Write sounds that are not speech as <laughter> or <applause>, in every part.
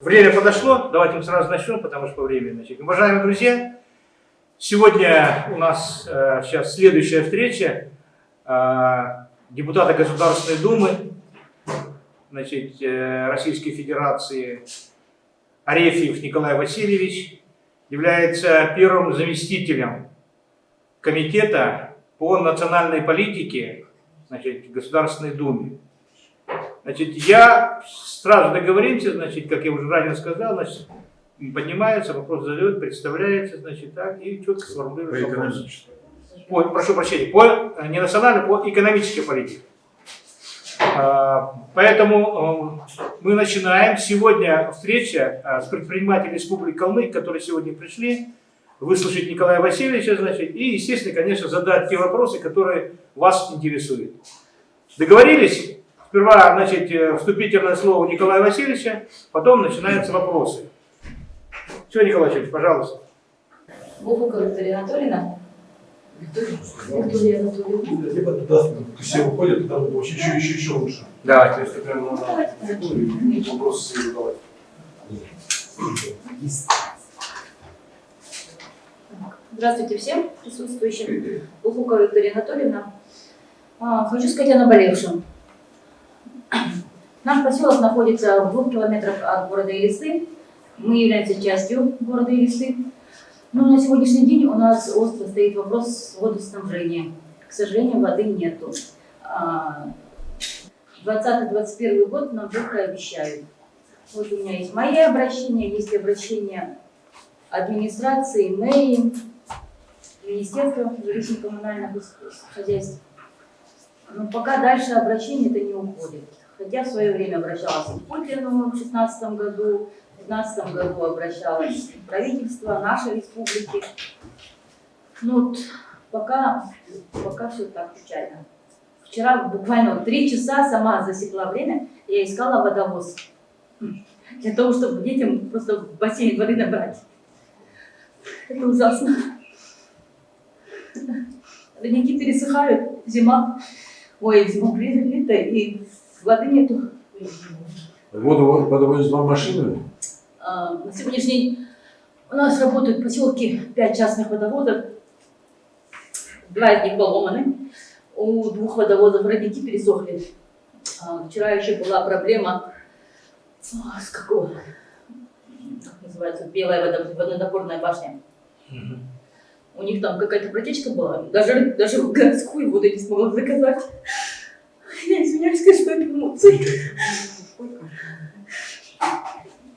Время подошло, давайте мы сразу начнем, потому что по времени. Значит, уважаемые друзья, сегодня у нас э, сейчас следующая встреча э, депутата Государственной Думы значит, э, Российской Федерации Арефьев Николай Васильевич является первым заместителем комитета по национальной политике значит, Государственной Думе. Значит, я сразу договоримся, значит, как я уже ранее сказал, значит, поднимается, вопрос задает, представляется, значит, так, и четко сформулирует По вопрос. экономической. По, прошу прощения, по, э, не национальной, по экономической политике. А, Поэтому э, мы начинаем. Сегодня встреча э, с предпринимателями Республики Калмык, которые сегодня пришли, выслушать Николая Васильевича, значит, и, естественно, конечно, задать те вопросы, которые вас интересуют. Договорились? Сперва, значит, э, вступительное слово Николая Васильевича, потом начинаются вопросы. Все, Николай Васильевич, пожалуйста. Бухука Виктория Анатольевна. Виктория Анатольевна. Либо туда все выходят, туда вообще еще, еще, еще лучше. Давайте. То есть прям надо Давайте, давайте. вопросы себе задавать. Здравствуйте всем присутствующим. Бухука Виктория Анатольевна. А, Хочу сказать о наболевшем. Наш поселок находится в двух километрах от города Елисы. Мы являемся частью города Елисы. Но на сегодняшний день у нас остро стоит вопрос водоснабжения. К сожалению, воды нету. А, 20-21 год нам только обещают. Вот у меня есть мои обращения, есть обращения администрации, мэрии, Министерства жилищно-коммунальных хозяйств. Но пока дальше обращение это не уходит. Хотя в свое время обращалась к Путину в 2016 году, в 2015 году обращалась правительство нашей республики. Ну вот пока, пока все так печально. Вчера буквально три часа сама засекла время, я искала водовоз. Для того, чтобы детям просто в бассейн воды набрать. Это ужасно. Родники пересыхают, зима. Ой, зима лето, и воды нету. Воду подвозят вам машины? А, На сегодняшний день у нас работают в поселке пять частных водоводов. Два из них поломаны. У двух водоводов родники пересохли. А, Вчера еще была проблема а, с какого? Как называется? Белая водо- водонапорная башня. У них там какая-то протечка была. Даже, даже городскую воду не смогла заказать. Я извиняюсь, конечно, это эмоции.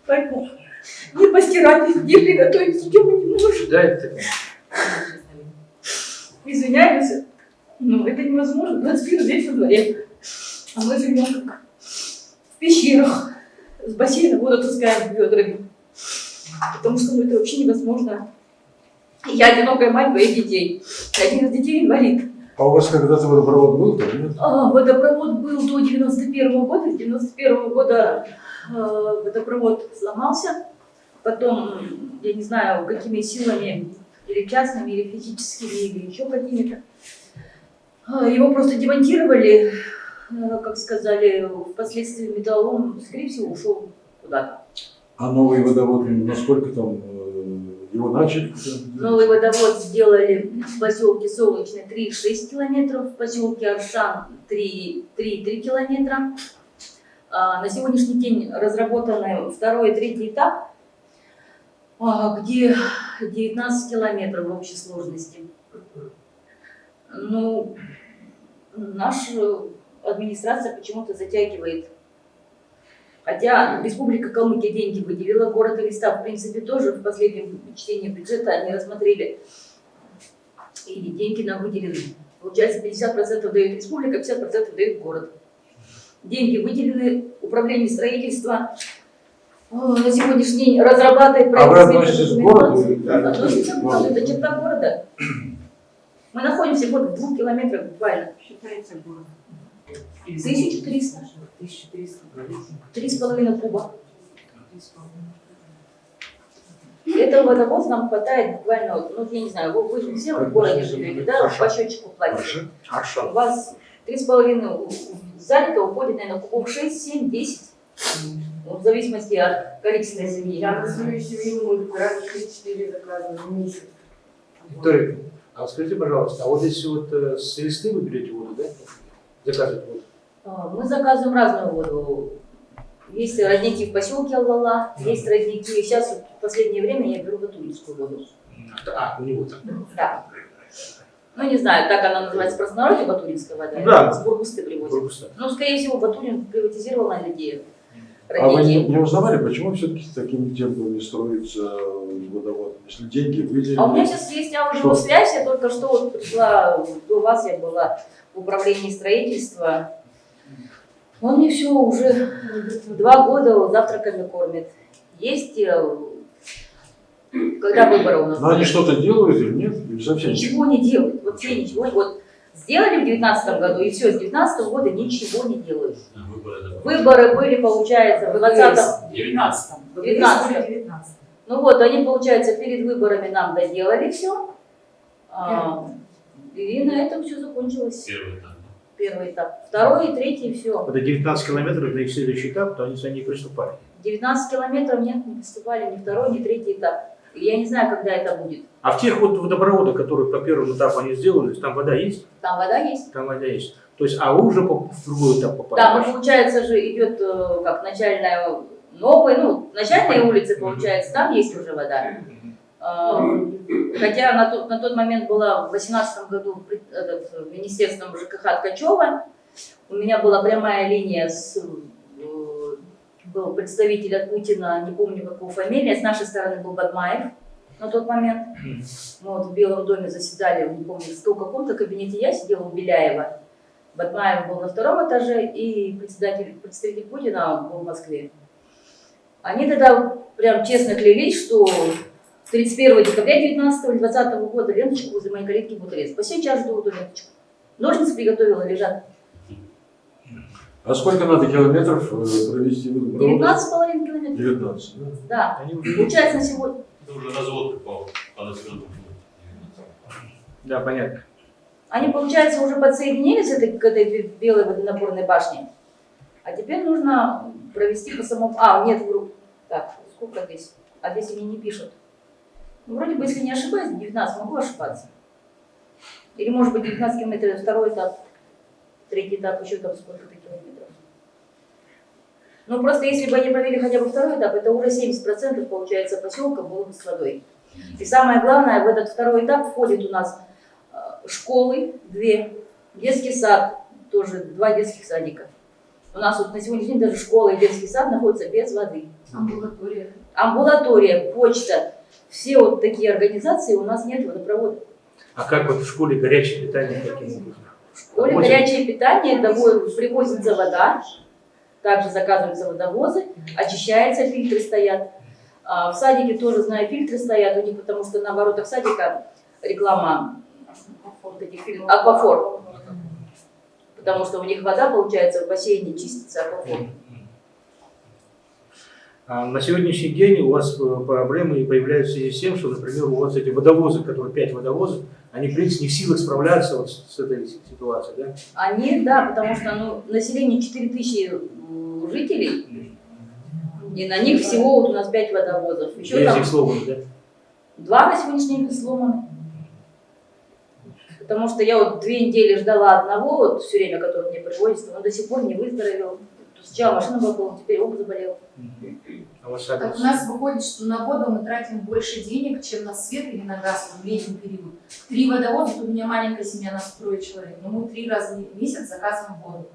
Поэтому не постирать, не приготовить ничего не можем. Да, это Извиняемся. Но это невозможно. 21 здесь во дворе. А мы живем как в пещерах. С бассейна воду таскаем ведрами. Потому что ну, это вообще невозможно. Я одинокая мать двоих детей. Один из детей инвалид. А у вас когда-то водопровод был, нет? А, водопровод был до 91 года. С 91 года э, водопровод сломался. Потом, я не знаю, какими силами, или частными, или физическими, или еще какими-то. А, Его просто демонтировали, э, как сказали, впоследствии металлолом, скорее всего, ушел куда-то. А новый водовод, насколько там э, его начали? Новый водовод сделали в поселке Солнечный 3,6 километров, в поселке Аршан 3,3 километра. А, На сегодняшний день разработаны второй и третий этап, а, где 19 километров в общей сложности. Ну, наша администрация почему-то затягивает. Хотя Республика Калмыкия деньги выделила, город Элиста, в принципе, тоже в последнем чтении бюджета они рассмотрели, и деньги нам выделены. Получается, 50% дает республика, 50% дает город. Деньги выделены, управление строительства э, на сегодняшний день разрабатывает А вы проект относитесь к городу? Относимся к городу, это черта города. Мы находимся вот в двух километрах буквально. Считается город. 1300. 1300. Три с половиной куба. Этого водовоз нам хватает буквально, вот, ну, я не знаю, вы, вы же все в городе живете, да, по счетчику платите. У вас три с половиной занято, уходит, наверное, кубов 6, 7, 10. У Ну, в зависимости от количества семьи. Я на свою семью могу раз в 3-4 заказа в месяц. Виктория, а скажите, пожалуйста, а вот если вот э, с Элисты вы берете воду, да? Заказываете воду? А, Мы заказываем разную воду. Есть родники в поселке Аллала, есть родники. Сейчас в последнее время я беру батуринскую воду. А, у него там. Да. Ну, не знаю, так она называется в простонародье, батуринская вода. Да. С Бургусты привозят. Бургуста. Ну, скорее всего, Батурин приватизировал на людей. А вы не, не узнавали, почему все-таки с такими темпами строится водовод? Если деньги выделены... А у меня сейчас есть аудиосвязь, я только что вот пришла, до вас я была в управлении строительства. Он мне все уже два года завтраками кормит. Есть, э, когда выборы у нас Но они что-то делают или нет? Или совсем Ничего не делают, вообще ничего. Вот сделали в девятнадцатом году, и все, с девятнадцатого года ничего не делают. Выборы были, получается, в двадцатом, 19 в девятнадцатом. Ну вот, они, получается, перед выборами нам доделали все. и на этом все закончилось. Первый этап. Первый этап. Второй и третий все. Это 19 километров на их следующий этап, то они за ней приступали. 19 километров нет, не поступали ни второй, ни третий этап. Я не знаю, когда это будет. А в тех вот водопроводах, которые по первому этапу они сделали, там вода есть? Там вода есть. Там вода есть. То есть, а вы уже по- в другой этап попали? Да, ну получается же идет э, как начальная новая, ну, начальная улица, получается, там есть уже вода. А, Хотя на тот, на тот момент была в 2018 году этот, министерством ЖКХ Ткачева. У меня была прямая линия с э, был представитель от Путина, не помню какого фамилия, с нашей стороны был Бадмаев на тот момент. Мы вот в Белом доме заседали, не помню, в каком-то кабинете я сидела у Беляева. Батмаев был на втором этаже, и председатель, представитель Путина был в Москве. Они тогда прям честно клялись, что 31 декабря 19 или 20 года ленточку возле моей калитки будут резать. По сей час жду эту ленточку. Ножницы приготовила, лежат. А сколько надо километров э, провести водопровод? 19,5 километров. 19, да? Да. Уже- Получается на сегодня. Это уже развод населенному пункту. Да, понятно. Они, получается, уже подсоединились этой, к этой белой водонапорной башне. А теперь нужно провести по самому... А, нет, вру. Так, сколько здесь? А здесь они не пишут. Ну, вроде бы, если не ошибаюсь, 19, могу ошибаться. Или, может быть, 19 километров, второй этап, третий этап, еще там сколько-то километров. Ну, просто если бы они провели хотя бы второй этап, это уже 70% получается поселка было бы с водой. И самое главное, в этот второй этап входит у нас э, школы, две, детский сад, тоже два детских садика. У нас вот на сегодняшний день даже школа и детский сад находятся без воды. Амбулатория. Амбулатория, почта, все вот такие организации у нас нет водопровода. А как вот в школе горячее питание образом? В школе горячее питание, домой привозится вода, также заказываются водовозы, очищается, фильтры стоят. А в садике тоже, знаю, фильтры стоят у них, потому что на воротах садика реклама вот этих фильтров, аквафор. Потому что у них вода, получается, в бассейне чистится аквафор. А на сегодняшний день у вас э, проблемы появляются в связи с тем, что, например, у вас эти водовозы, которые пять водовозов, они, в принципе, не в силах справляться вот с этой ситуацией, да? Они, да, потому что ну, население 4000 м, жителей, и на них всего вот у нас 5 водовозов. Еще Без там их слоган, да? два на сегодняшний день сломаны. Потому что я вот две недели ждала одного, вот все время, который мне привозит, он до сих пор не выздоровел. Сначала машина была полная, теперь он заболел. А Так у нас выходит, что на воду мы тратим больше денег, чем на свет или на газ в летний период. Три водовоза, тут у меня маленькая семья, нас трое человек, но мы три раза в месяц заказываем воду.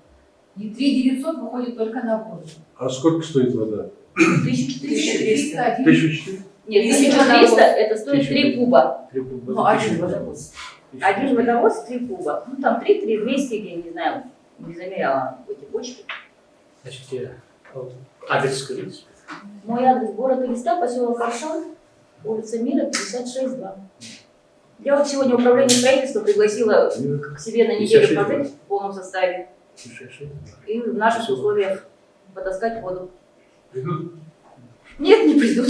И 3 900 выходит только на воду. А сколько стоит вода? 1400. 1300, один. 1400? Нет, Тысяча 1300 водовоз. это стоит 3 куба. Три куба. Ну, один водовоз. Один водовоз 3 куба. Ну там 3, 3, 200, я не знаю, не замеряла эти бочки. Значит, адрес скажите. Мой адрес город Элиста, поселок Аршан, улица Мира, 56-2. Я вот сегодня управление строительства пригласила к себе на неделю 56-2. пожить в полном составе и в наших условиях потаскать воду. Нет, не придут.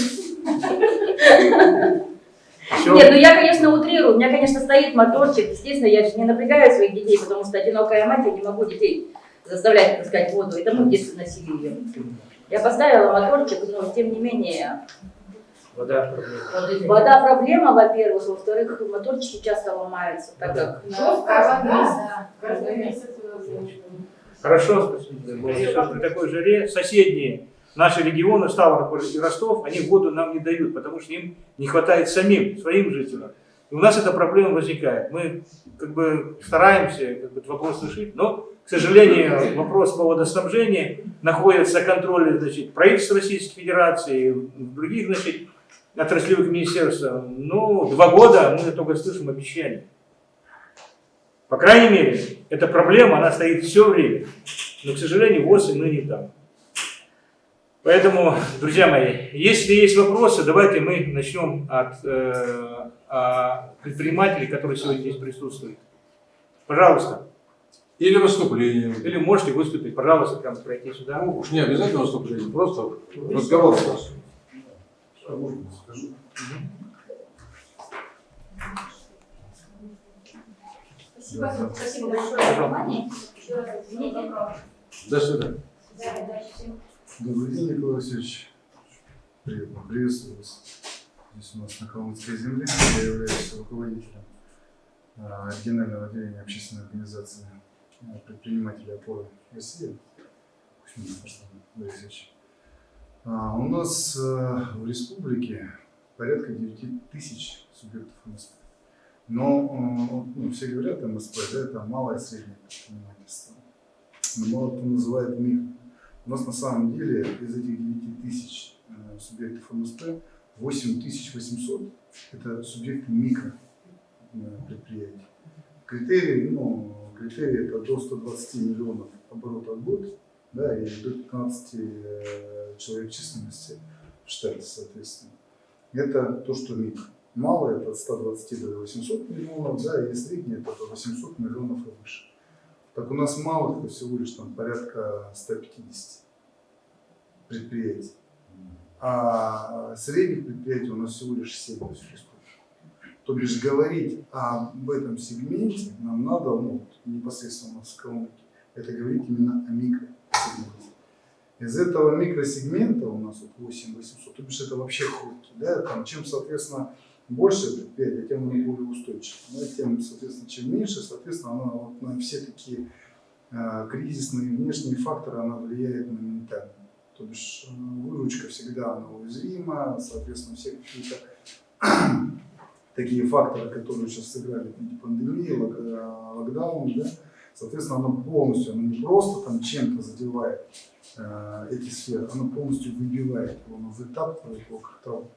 Все. Нет, ну я, конечно, утрирую. У меня, конечно, стоит моторчик. Естественно, я же не напрягаю своих детей, потому что одинокая мать, я не могу детей заставлять таскать воду. Это мы в детстве носили ее. Я поставила моторчик, но тем не менее Вода. проблема. вода проблема, во-первых, во-вторых, моторчики часто ломаются, так как Жестко, да. да. Каждый месяц. Хорошо, спасибо. При такой жаре соседние наши регионы, Ставрополь и Ростов, они воду нам не дают, потому что им не хватает самим, своим жителям. И у нас эта проблема возникает. Мы как бы стараемся как бы, этот вопрос решить, но, к сожалению, вопрос по водоснабжению находится на контроле значит, правительства Российской Федерации, других значит, отраслевых министерств. Ну, два года мы только слышим обещания. По крайней мере, эта проблема, она стоит все время. Но, к сожалению, ВОЗ и мы не там. Поэтому, друзья мои, если есть вопросы, давайте мы начнем от э, а, предпринимателей, которые сегодня здесь присутствуют. Пожалуйста. Или выступление. Или можете выступить, пожалуйста, прямо пройти сюда. Ну, уж не обязательно выступление, просто разговор у. А можно Спасибо, спасибо большое за внимание. Еще раз извините. До свидания. Да, удачи всем. Добрый день, Николай Васильевич. Приятно приветствую вас здесь у нас на Калмыцкой земле. Я являюсь руководителем а, регионального отделения общественной организации а, предпринимателей опоры России. А, У нас в республике порядка 9 тысяч субъектов МСП. Но ну, все говорят МСП, да, это малое и среднее предпринимательство. Но мало кто называет микро. У нас на самом деле из этих 9 тысяч э, субъектов МСП 8800 это субъекты микро э. Критерий, ну, критерий это до 120 миллионов оборотов в год, да, и до 15 э, человек численности в штате, соответственно. Это то, что микро. Малое это от 120 до 800 миллионов, да, и среднее это до 800 миллионов и выше. Так у нас это всего лишь там порядка 150 предприятий. А средних предприятий у нас всего лишь 7 во всей республике. То бишь говорить об этом сегменте нам надо, ну, непосредственно в Калмыкии, это говорить именно о микросегменте. Из этого микросегмента у нас вот 8800, то бишь это вообще хрупкий, да, там, чем, соответственно, больше предприятие, тем оно более устойчиво. Да, тем, соответственно, чем меньше, соответственно, оно вот на все такие э, кризисные внешние факторы она влияет моментально. То бишь э, выручка всегда она уязвима, соответственно, все какие-то <clears throat> такие факторы, которые сейчас сыграли в виде пандемии, лок- э, локдаун, да, соответственно, оно полностью, оно не просто там чем-то задевает э, эти сферы, оно полностью выбивает его, оно вытаптывает его как такового.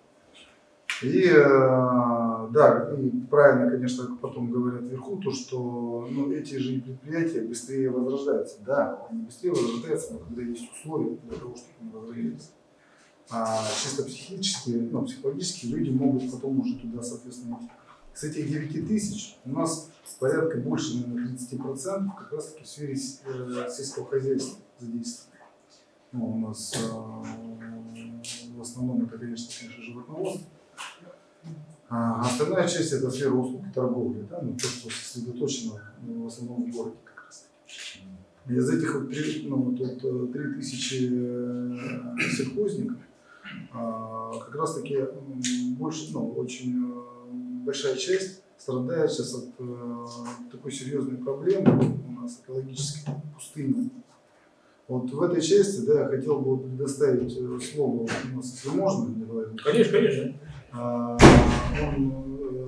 И э, да, и правильно, конечно, потом говорят вверху, то, что ну, эти же предприятия быстрее возрождаются. Да, они быстрее возрождаются, но когда есть условия для того, чтобы они возродились. А чисто психически, ну, психологически люди могут потом уже туда, соответственно, идти. С этих 9 тысяч у нас порядка больше, наверное, 30% как раз таки в сфере э, сельского хозяйства задействовано. Ну, у нас э, в основном это, конечно, животноводство. А остальная часть это сфера услуг и торговли, да, ну, то, что сосредоточено ну, в основном в городе как раз таки. Из этих вот, ну, вот, вот, э, три тысячи э, сельхозников а, как раз таки больше, ну, очень э, большая часть страдает сейчас от э, такой серьезной проблемы у нас экологической пустыни. Вот в этой части, да, я хотел бы предоставить слово, у нас, если можно. Конечно, конечно. А, Он, э,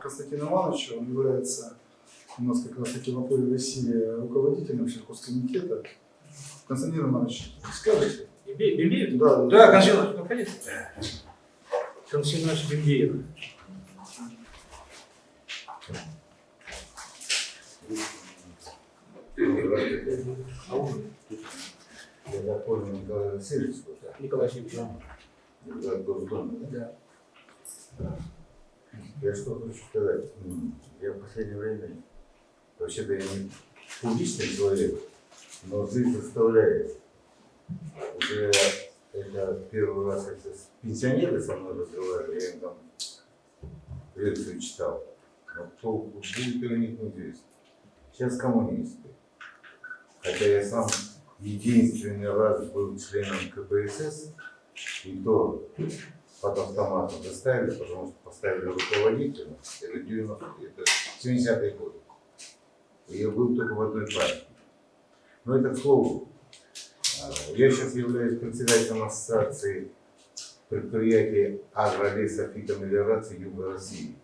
Константин Иванович, он является у нас как раз таки в опоре России руководителем сельхозкомитета. Константин Иванович, скажите? Бембеев? Да, Да, Константин Иванович, ну. Константин Иванович Бембеев. Я так понял, Николай Васильевич, вот так. Николай Госдумы, да? Я что хочу сказать. Я в последнее время, вообще-то я не публичный человек, но жизнь заставляет. Уже это первый раз, с пенсионеры со мной разговаривали, я им там лекцию читал. Но толку будет у них неизвестно. Сейчас коммунисты. Хотя я сам единственный раз был членом КПСС, и то под автоматом заставили, потому что поставили руководителя, это 90 это 70-й год. И я был только в одной партии. Но это к слову. А, Я сейчас являюсь председателем ассоциации предприятий агролесофитомелиорации Юга России.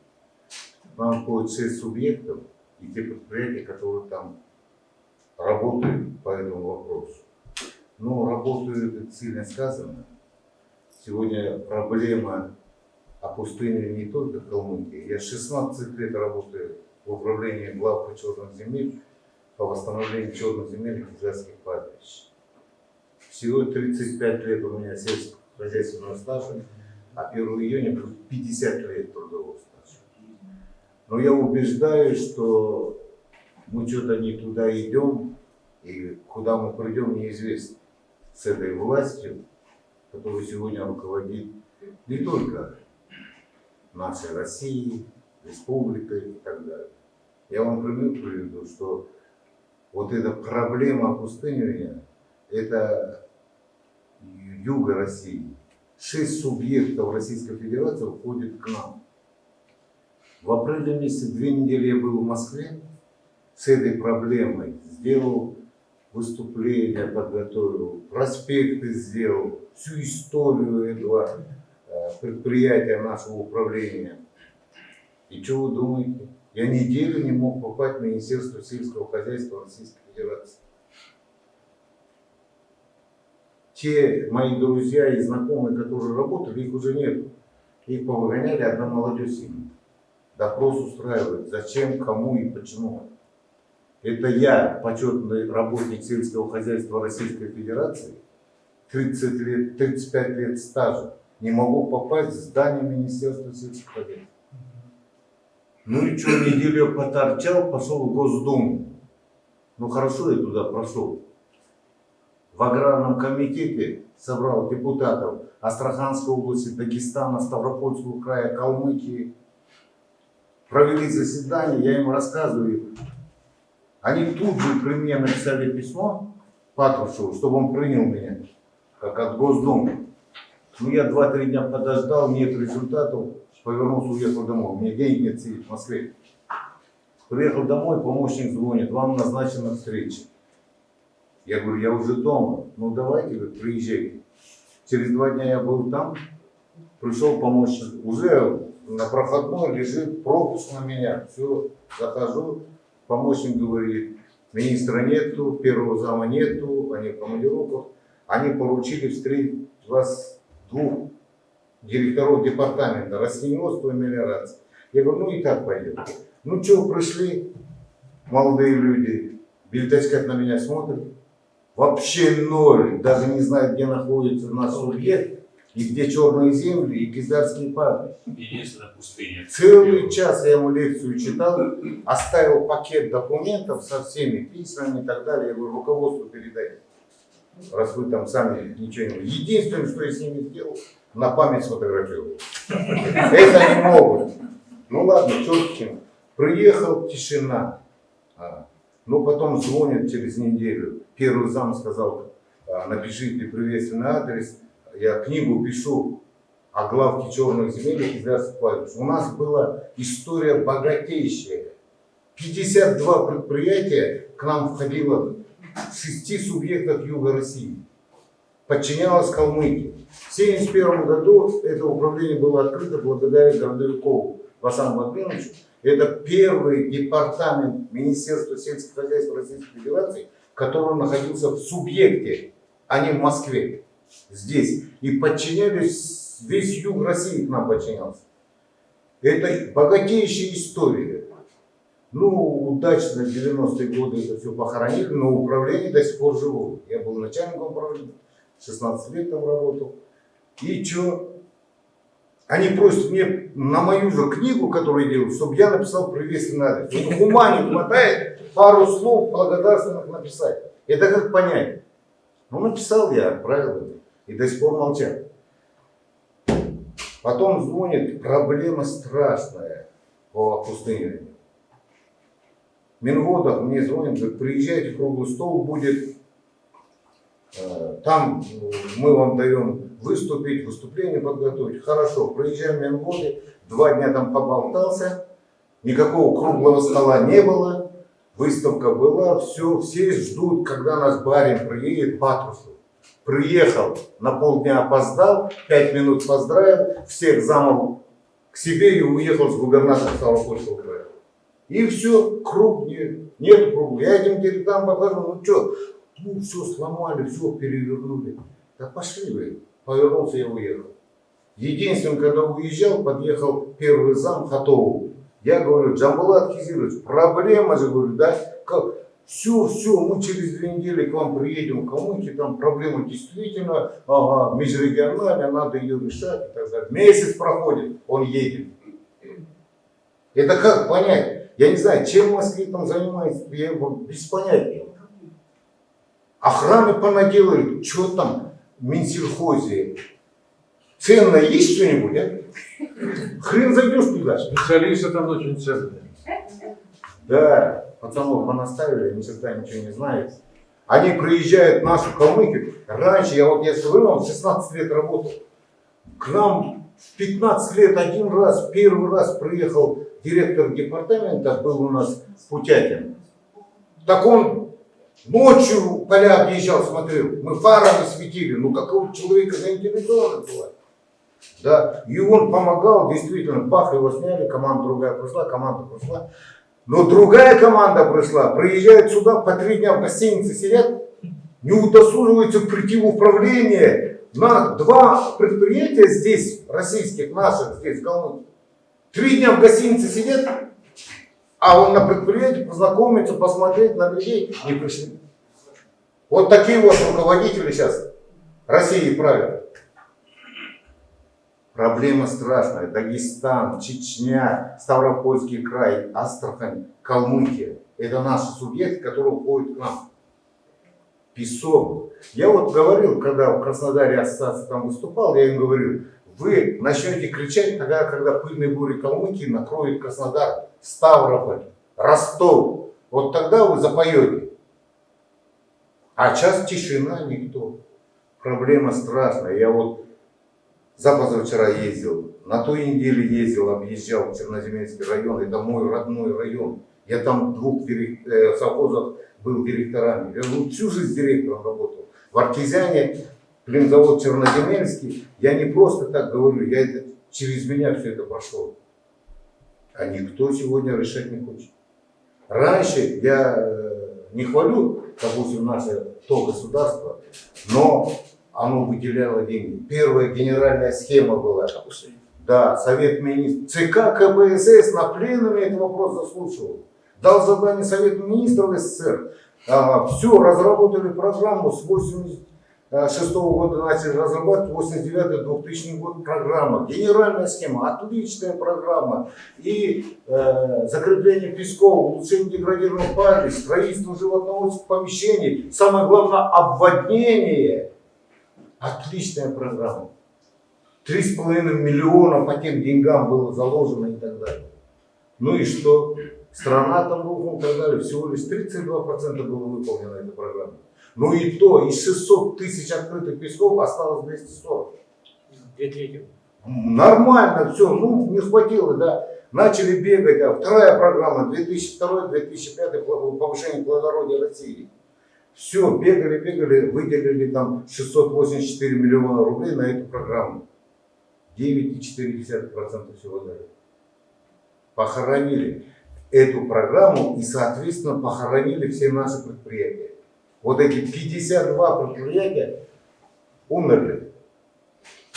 Там входит 6 субъектов и те предприятия, которые там работают по этому вопросу. Но работают, это сильно сказано. Сегодня проблема опустынивания не только Калмыкии. Я 16 лет работаю в управлении главка черных земель по восстановлению черных земель и кизарских пастбищ. Всего 35 лет у меня сельскохозяйственного стажа, а 1 июня будет 50 лет трудового стажа. Но я убеждаюсь, что мы что-то не туда идем, и куда мы придем, неизвестно. С этой властью, которая сегодня руководит не только нашей Россией, республикой и так далее. Я вам пример приведу, что вот эта проблема опустынивания, это юга России. Шесть субъектов Российской Федерации входят к нам. В апреле месяце две недели я был в Москве с этой проблемой. Сделал выступление, подготовил, проспекты сделал, всю историю этого э, предприятия нашего управления. И что вы думаете? Я неделю не мог попасть в Министерство сельского хозяйства Российской Федерации. Те мои друзья и знакомые, которые работали, их уже нет. Их повыгоняли, одна молодежь сильная. Допрос устраивает. Зачем, кому и почему. Это я, почетный работник сельского хозяйства Российской Федерации, 30 лет, 35 лет стажа, не могу попасть в здание Министерства сельского хозяйства. Ну и что, неделю поторчал, пошел в Госдуму. Ну хорошо, я туда прошел. В аграрном комитете собрал депутатов Астраханской области, Дагестана, Ставропольского края, Калмыкии. Провели заседание, я им рассказываю. Они тут же при мне написали письмо Патрушеву, чтобы он принял меня, как от Госдумы. Ну, я два-три дня подождал, нет результатов, повернулся, уехал домой. У меня денег нет сидеть в Москве. Приехал домой, помощник звонит, вам назначена встреча. Я говорю, я уже дома. Ну, давайте, говорит, приезжайте. Через два дня я был там, пришел помощник. Уже на проходной лежит пропуск на меня. Все, захожу, помощник говорит, министра нету, первого зама нету, они в командировках. Они поручили встретить вас двух директоров департамента растениеводства и мелиорации. Я говорю, ну и так пойдет. Ну что, пришли молодые люди, бельтачкать на меня смотрят. Вообще ноль, даже не знают, где находится наш субъект, и где черные земли, и кизарские пустыня. Целый час я ему лекцию читал, оставил пакет документов со всеми письмами и так далее. Я говорю, руководству передайте. Раз вы там сами ничего не... Единственное, что я с ними сделал, на память сфотографировал. Это не могут. Ну ладно, ним. Приехал, тишина. А, Ну потом звонят через неделю. Первый зам сказал, «А, напишите приветственный адрес. Я книгу пишу о главке черных земель и Кизлярских пастбищ. У нас была история богатейшая. 52 предприятия к нам входило в шести субъектах Юга России. Подчинялось Калмыкии. В 1971 году это управление было открыто благодаря Городовикову Васану Владимировичу. Это первый департамент Министерства сельского хозяйства Российской Федерации, который находился в субъекте, а не в Москве. Здесь. И подчинялись, весь юг России к нам подчинялся. Это богатейшая история. Ну, удачно в 90-е годы это все похоронили, но управление до сих пор живое. Я был начальником управления, 16 лет там работал. И что? Они просят мне на мою же книгу, которую я делаю, чтобы я написал приветственный адрес. Вот ума не хватает пару слов благодарственных написать. Это как понять? Ну, написал я, отправил. И до сих пор молчат. Потом звонит, проблема страшная по опустыниванию. Минводов мне звонит, говорит, приезжайте, круглый стол будет там э, мы вам даем выступить, выступление подготовить. Хорошо, проезжаем Менгоды, два дня там поболтался, никакого круглого стола не было, выставка была, все, все ждут, когда наш барин приедет Патрусов. Приехал, на полдня опоздал, пять минут поздравил, всех замов к себе и уехал с губернатором Ставропольского края. И все, круг нет, нет круга. Я этим директорам покажу, ну что, ну все сломали, все перевернули. Да пошли вы. Повернулся и уехал. Единственное, когда уезжал, подъехал первый зам Хатову. Я говорю, Джамбулат Кизирович, проблема же, говорю, да? Все, все, мы через две недели к вам приедем в Калмыкии, там проблема действительно, ага, межрегиональная, надо ее решать и так далее. Месяц проходит, он едет. Это как понять? Я не знаю, чем в Москве там занимается, я без понятия. Охраны понаделали, что там Минсельхозе. Ценное есть что-нибудь, а? Хрен зайдешь туда. Специалисты там очень ценные. Да, пацанов понаставили, ни черта ничего не знает. Они приезжают в нашу Калмыкию. Раньше, я вот я говорю, в 16 лет работал. К нам в 15 лет один раз, первый раз приехал директор департамента, был у нас Путятин. Так он ночью поля объезжал, смотрел. Мы фарами светили. Ну, какого человека заинтересовано было. Да, и он помогал, действительно, бах, его сняли, команда другая пришла, команда пришла. Но другая команда пришла, приезжают сюда, по три дня в гостинице сидят, не удосуживаются прийти в управление на два предприятия здесь, российских, наших, здесь, в Калмыкии. Три дня в гостинице сидят, а он на предприятии познакомиться, посмотреть на людей не пришли. Вот такие вот руководители сейчас России правят. Проблема страшная. Дагестан, Чечня, Ставропольский край, Астрахань, Калмыкия. Это наши субъекты, которые уходят к нам. Песок. Я вот говорил, когда в Краснодаре ассоциация там выступал, я им говорил, вы начнете кричать тогда, когда пыльные бури Калмыкии накроют Краснодар, Ставрополь, Ростов. Вот тогда вы запоете. А сейчас тишина, никто. Проблема страшная. Я вот за позавчера ездил, на той неделе ездил, объезжал Черноземельский район, это мой родной район. Я там двух э, совхозах был директорами. Я ну, всю жизнь директором работал. В Артезиане, племзавод Черноземельский, я не просто так говорю, я это, через меня все это прошло. А никто сегодня решать не хочет. Раньше я э, не хвалю, допустим, наше то государство, но оно выделяло деньги. Первая генеральная схема была. Да, Совет министров. ЦК КПСС на пленуме этот вопрос заслушивал. Дал задание Совету министров СССР. А, все, разработали программу с 86 года начали разрабатывать, 89-2000 год программа. Генеральная схема, отличная программа. И э, закрепление песков, улучшение деградированных палей, строительство животноводских помещений. Самое главное, обводнение. Отличная программа. Три с половиной миллиона по тем деньгам было заложено и так далее. Ну и что? Страна там рухнула и так далее. Всего лишь 32% было выполнено эта программа. Ну и то, из 600 тысяч открытых песков осталось 240. Две трети. Нормально все, ну не хватило, да. Начали бегать, а вторая программа 2002-2005 повышение плодородия России. Все, бегали, бегали, выделили там 684 миллиона рублей на эту программу. 9,4% всего дали. Похоронили эту программу и, соответственно, похоронили все наши предприятия. Вот эти 52 предприятия умерли.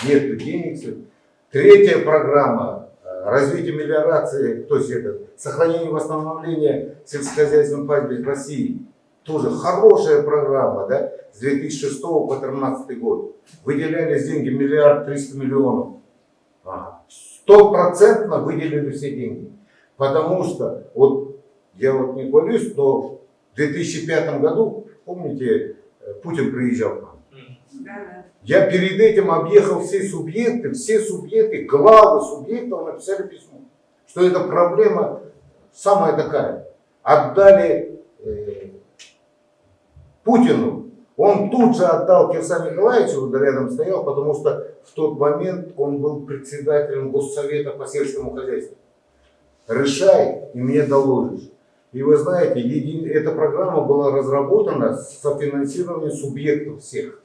Нет денег. Третья программа э, развитие мелиорации, то есть это сохранение и восстановление сельскохозяйственных пастбищ России. Тоже хорошая программа, да, с 2006 по 2013 год. Выделялись деньги миллиард триста миллионов. Стопроцентно выделили все деньги. Потому что, вот я вот не хвалюсь, но в 2005 году, помните, э, Путин приезжал к нам. Я перед этим объехал все субъекты, все субъекты, главы субъектов написали письмо, что эта проблема самая такая. Отдали Путину Он тут же отдал Кирсану Николаевичу, рядом стоял, потому что в тот момент он был председателем Госсовета по сельскому хозяйству. Решай, и мне доложишь. И вы знаете, еди- эта программа была разработана с софинансированием субъектов всех.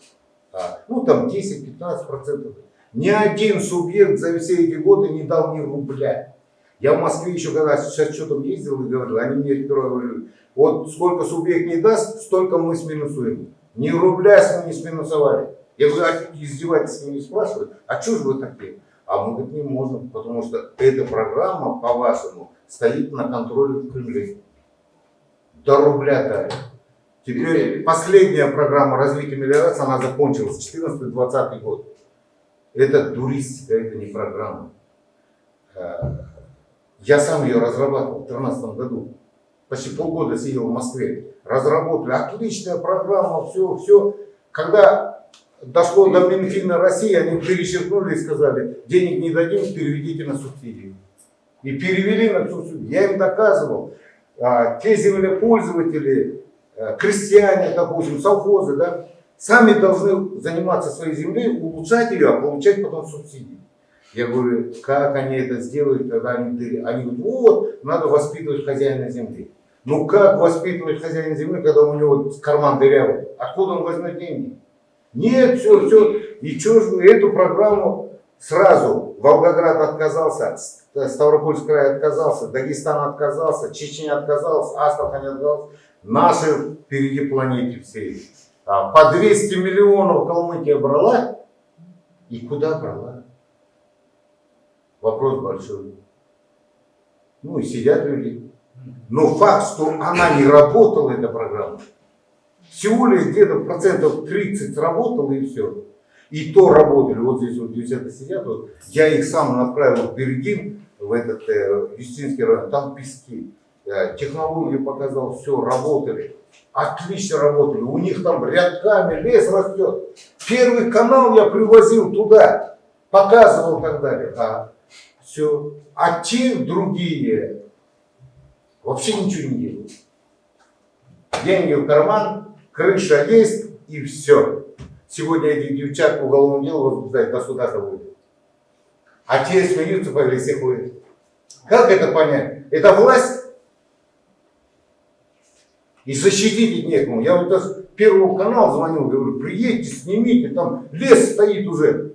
Ну там 10-15%. Ни один субъект за все эти годы не дал ни рубля. Я в Москве еще когда с отчетом ездил и говорил, они мне говорили, вот сколько субъект не даст, столько мы сминусуем. Ни рубля с ним не сминусовали. Я говорю, а издевательски не спрашивают, а что же вы такие? А мы говорит, не можем, потому что эта программа, по-вашему, стоит на контроле в Кремле. До рубля дали. Теперь последняя программа развития мелиорации, она закончилась, 14-20 год. Это туристика, это не программа. Э, Я сам ее разрабатывал в 2013 году. Почти полгода сидел в Москве. Разработали. Отличная программа, все, все. Когда дошло до Минфина России, они перечеркнули и сказали, денег не дадим, переведите на субсидии. И перевели на субсидии. Я им доказывал. а, Те землепользователи, э, крестьяне, допустим, совхозы, да, сами должны заниматься своей землей, улучшать ее, а получать потом субсидии. Я говорю, как они это сделают, когда они, дыры- они говорят, вот, надо воспитывать хозяина земли. Ну как воспитывать хозяина земли, когда у него карман дырявый? Откуда он возьмет деньги? Нет, все, все. И что же эту программу сразу Волгоград отказался, Ст- Ставропольский край отказался, Дагестан отказался, Чечня отказалась, Астрахань отказалась. Наши впереди планете всей. А, по 200 миллионов Калмыкия брала. И куда брала? Вопрос большой. Ну и сидят люди. Но факт, что она не работала, эта программа, всего лишь где-то процентов 30 сработала и все. И то работали. Вот здесь вот девчата сидят. Вот. Я их сам направил в Бергин, в этот э, Юстинский район. Там пески. Э, технологию показал, все, работали. Отлично работали. У них там рядками лес растет. Первый канал я привозил туда. Показывал и так далее. А все. А те другие вообще ничего не делают. Деньги в карман, крыша есть и все. Сегодня этих девчат по уголовному делу возбуждает государство будет. А те смеются по лесе ходят. Как это понять? Это власть? И защитить их некому. Я вот даже первому канал звонил, говорю, приедьте, снимите, там лес стоит уже.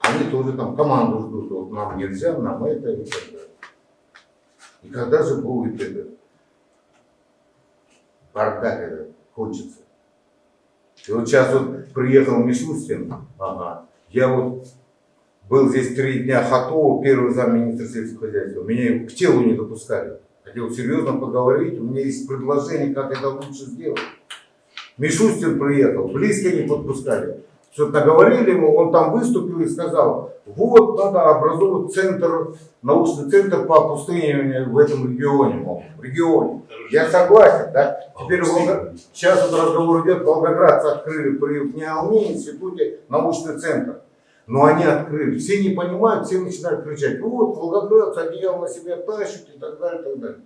Они тоже там команду ждут, вот нам нельзя, нам это и так далее. И когда же будет это бардак этот кончится? И вот сейчас вот приехал Мишустин, ага, я вот был здесь три дня Хатова, первый замминистра сельского хозяйства, меня к телу не допускали. Хотел серьезно поговорить, у меня есть предложение, как это лучше сделать. Мишустин приехал, близкие не подпускали. Что-то наговорили ему, он там выступил и сказал, вот надо образовывать центр, научный центр по опустыниванию в этом регионе, мол, в регионе. Я согласен, да? Теперь Волго- сейчас вот разговор идет, волгоградцы открыли при в НИАЛМИ институте научный центр. Но они открыли, все не понимают, все начинают кричать, вот волгоградцы одеяло на себя тащат и так далее, и так далее.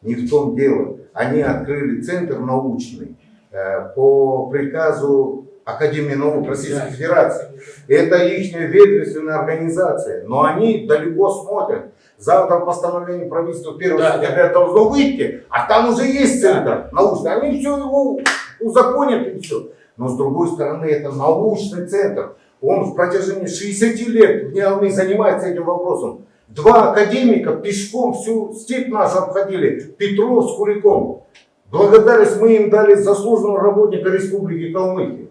Не в том дело. Они открыли центр научный э, по приказу Академии наук Российской Федерации. Это их ведомственная организация, но они далеко смотрят. Завтра постановление правительства 1 Да, сентября должно выйти, а там уже есть центр научный. Они все его узаконят и все. Но с другой стороны, это научный центр. Он в протяжении 60 лет Ниалме занимается этим вопросом. Два академика пешком всю степь нашу обходили, Петров с Куликом. Благодарность мы им дали заслуженного работника Республики Калмыкия.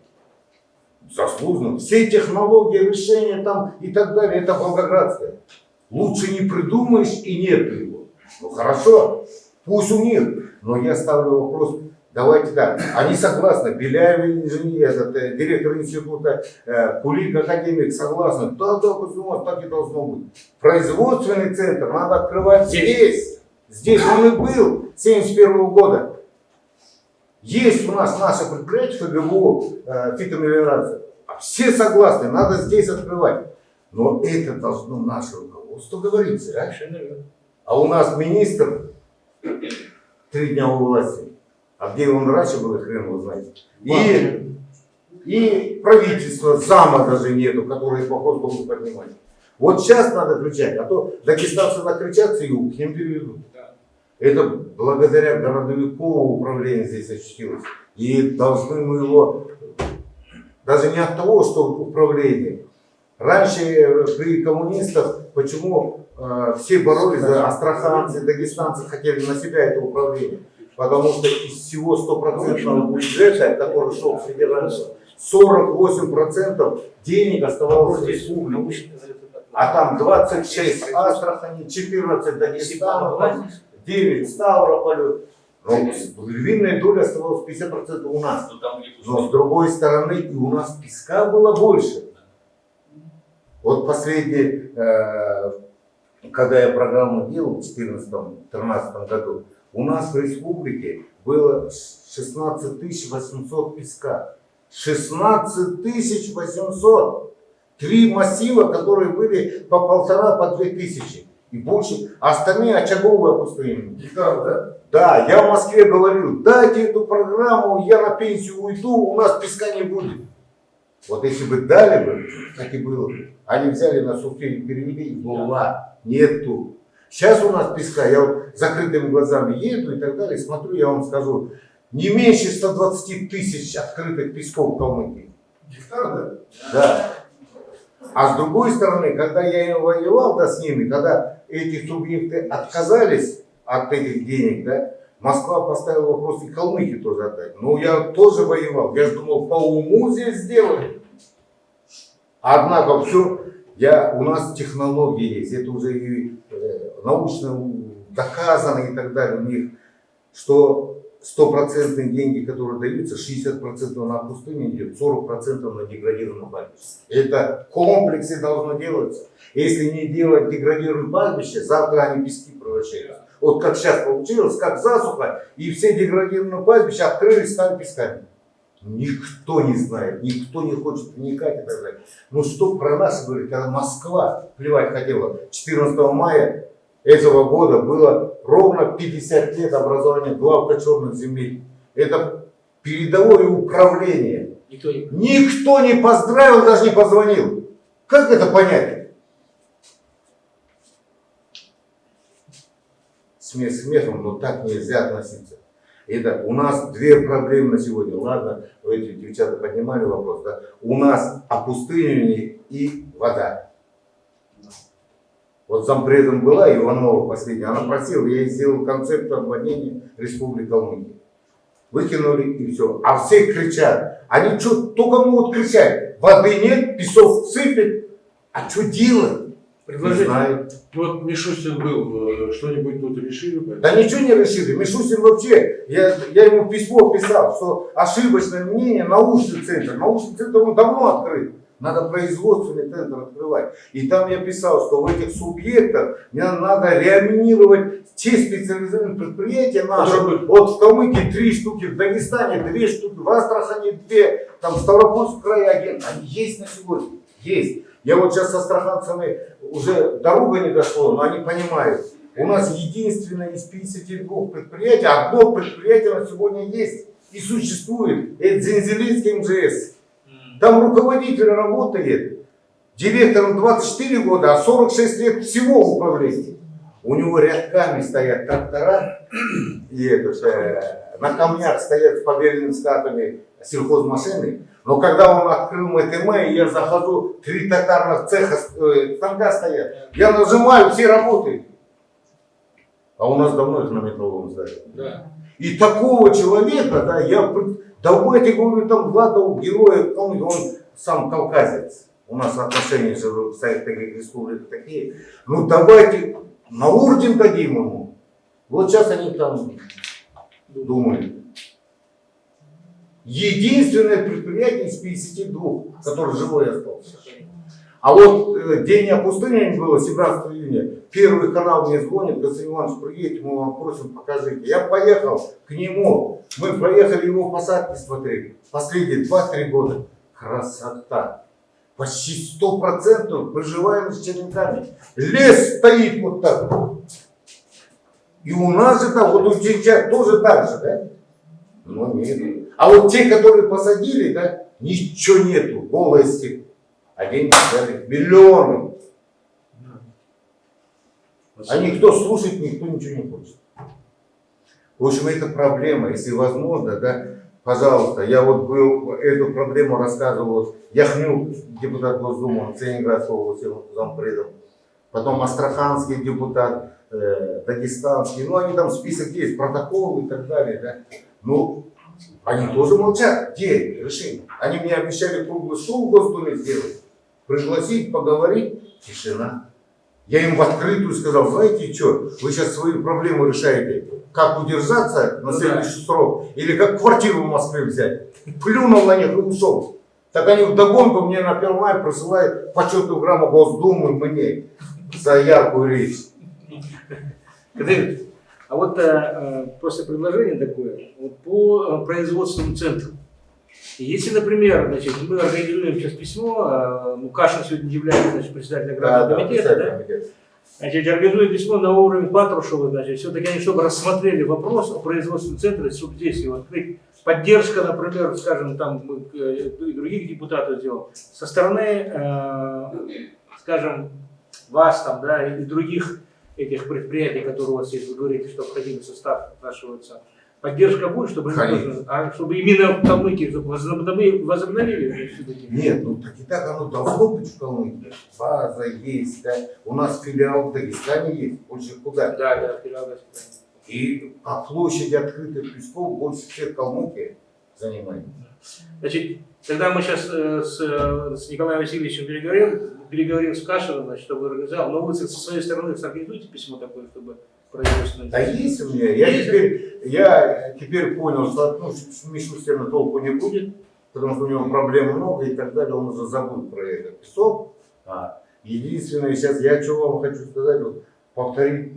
Заслуженно. Все технологии, решения там и так далее, это Волгоградское. Лучше не придумаешь и нет его. Ну хорошо, пусть у них. Но я ставлю вопрос, давайте так. Они согласны, Беляев инженер, этот, э, директор института, э, Кулик академик согласны. Да, да, почему так и должно быть. Производственный центр надо открывать здесь. Здесь он и был 71 года. Есть у нас наше предприятие ФГБУ, э, фитомелиорация. Все согласны, надо здесь открывать. Но это должно наше руководство говорить? Совершенно верно. А у нас министр три дня у власти. А где он раньше был, хрен его знает. И, и правительства, зама даже нету, который вопрос должен поднимать. Вот сейчас надо кричать, а то дагестанцы накричатся и к ним переведут. Это благодаря городовикову управление здесь очутилось. И должны мы его, даже не от того, что управление. Раньше при коммунистах, почему э, все боролись за астраханцы, дагестанцы хотели на себя это управление? Потому что из всего стопроцентного бюджета, который шел в федерацию, 48% денег оставалось в республике. А там 26 Астрахани, 14 Дагестана, 9 Ставрополю. Львиная доля оставалась 50% у нас. Ну, Но с другой стороны, и у нас песка было больше. Вот последний, э, когда я программу делал в 2014-2013 году, у нас в республике было 16 800 песка. 16 800! Три массива, которые были по полтора, по две тысячи. И больше. А остальные очаговые опустынения. Гектар, да? Да, я в Москве говорил, дайте эту программу, я на пенсию уйду, у нас песка не будет. Вот если бы дали бы, так и было бы. Они взяли на сухие перевели, и была, нету. Сейчас у нас песка, я вот закрытыми глазами еду и так далее, смотрю, я вам скажу, не меньше 120 тысяч открытых песков в Калмыкии. Гектар, да? Да. А с другой стороны, когда я воевал да, с ними, когда эти субъекты отказались от этих денег, да, Москва поставила вопрос и Калмыкии тоже отдать. Но я тоже воевал. Я же думал, по уму здесь сделали. Однако все, я, у нас технологии есть, это уже и э, научно доказано и так далее у них, что стопроцентные деньги, которые даются, 60% на пустыне идет, 40% на деградированном пастбище. Это в комплексе должно делаться. Если не делать деградированное пастбище, завтра они пески превращаются. Вот как сейчас получилось, как засуха, и все деградированные пастбища открылись, стали песками. Никто не знает, никто не хочет вникать и так далее. Ну что про нас говорит, когда Москва плевать хотела. 14 мая этого года было ровно 50 лет образования главка черных земель. Это передовое управление. Никто не... Никто не поздравил, даже не позвонил. Как это понять? Смех смехом, но так нельзя относиться. Это у нас две проблемы на сегодня. Ладно, эти девчата поднимали вопрос, да? У нас опустынивание и вода. Вот зампредом была Иванова последняя, она просила, я ей сделал концепт обводнения Республики Калмыкия. Выкинули и все. А все кричат. Они что, только могут кричать. Воды нет, песок сыпет. А что делать? Предложение. Вот Мишустин был, э, что-нибудь тут решили? Да ничего не решили. Мишустин вообще, я, я ему письмо писал, что ошибочное мнение научный центр. Научный центр он давно открыт. Надо производственный центр открывать. И там я писал, что в этих субъектах мне надо реанимировать те специализированные предприятия наши. Вот в Калмыкии три штуки, в Дагестане две штуки, в Астрахани две, там в Ставропольском крае один. Они есть на сегодня. Есть. Я вот сейчас с астраханцами уже дорога не дошло, но они понимают. У нас единственное из 52 предприятий, одно предприятие на сегодня есть и существует. Это Зензелинский МЖС. Там руководитель работает, директором 24 года, а 46 лет всего в управлении. У него рядками стоят трактора, и этот, э, на камнях стоят с побеленными скатами сельхозмашины. Но когда он открыл МТМ, я захожу, три токарных цеха э, станка стоят. Я нажимаю, все работают. А у нас давно их на метровом здании. Да. И такого человека, да, я, давайте, говорю, там Владов, героя, он, он сам кавказец. У нас отношения в Советской Республике такие. Ну давайте на орден дадим ему. Вот сейчас они там думают. Единственное предприятие из 52, которое живое остался. А вот э, день опустынения было 17 июня. Первый канал мне звонит, Константин Иванович, приедете, мы вам просим, покажите. Я поехал к нему. Мы проехали его посадки смотрели. Последние 2-3 года. Красота. Почти 100% проживаем с черенками. Лес стоит вот так. И у нас там, вот у Чеча тоже так же, да? Ну, нет. А вот те, которые посадили, да, ничего нету, голая степь. А деньги дали миллионы. А никто слушать, никто ничего не хочет. В общем, это проблема. Если возможно, да, пожалуйста, я вот был, эту проблему рассказывал Яхнюк, депутат Госдумы, Ленинградской области, зампредом. Потом Астраханский депутат, э, Дагестанский. Ну, они там список есть, протоколы и так далее, да. Ну, они тоже молчат. Где решение? Они мне обещали круглый стол в Госдуме сделать, пригласить, поговорить. Тишина. Я им в открытую сказал, знаете что, вы сейчас свои проблемы решаете, как удержаться на следующий срок, или как квартиру в Москве взять. Плюнул на них и ушел. Так они вдогонку мне на 1 мая присылают почетную грамму Госдумы мне за яркую речь. Кадыр, а вот э, просто предложение такое, вот по э, производственным центрам. Если, например, значит, мы организуем сейчас письмо, э, ну, Кашин сегодня является значит, председателем аграрного комитета, да? комитет. Значит, организуем письмо на уровень Патрушева, значит, все-таки они, чтобы рассмотрели вопрос о производственном центре, чтобы здесь его открыть. Поддержка, например, скажем, там мы, э, и других депутатов сделал, со стороны, э, скажем, вас там, да, и других этих предприятий, которые у вас есть, вы говорите, что входили в состав нашего ЦА. Поддержка будет, чтобы, Конечно. а, чтобы именно в Калмыкии возобновили? Нет, ну так и так оно должно быть в Калмыкии. База есть, да. У нас филиал в Дагестане есть, больше куда. Да, да, филиал Газпрома. И по площади открытых песков больше всех Калмыкия занимает. Значит, тогда мы сейчас э, с, э, с Николаем Васильевичем переговорим, переговорим с Кашиным, значит, чтобы организовал. Но вы со своей стороны организуете письмо такое, чтобы производственное. Да есть у меня. Я Есть? теперь, я теперь понял, что ну, с Мишустина толку не будет, потому что у него проблем много и так далее, он уже забыл про этот песок. А, единственное, сейчас я что вам хочу сказать, вот, повторить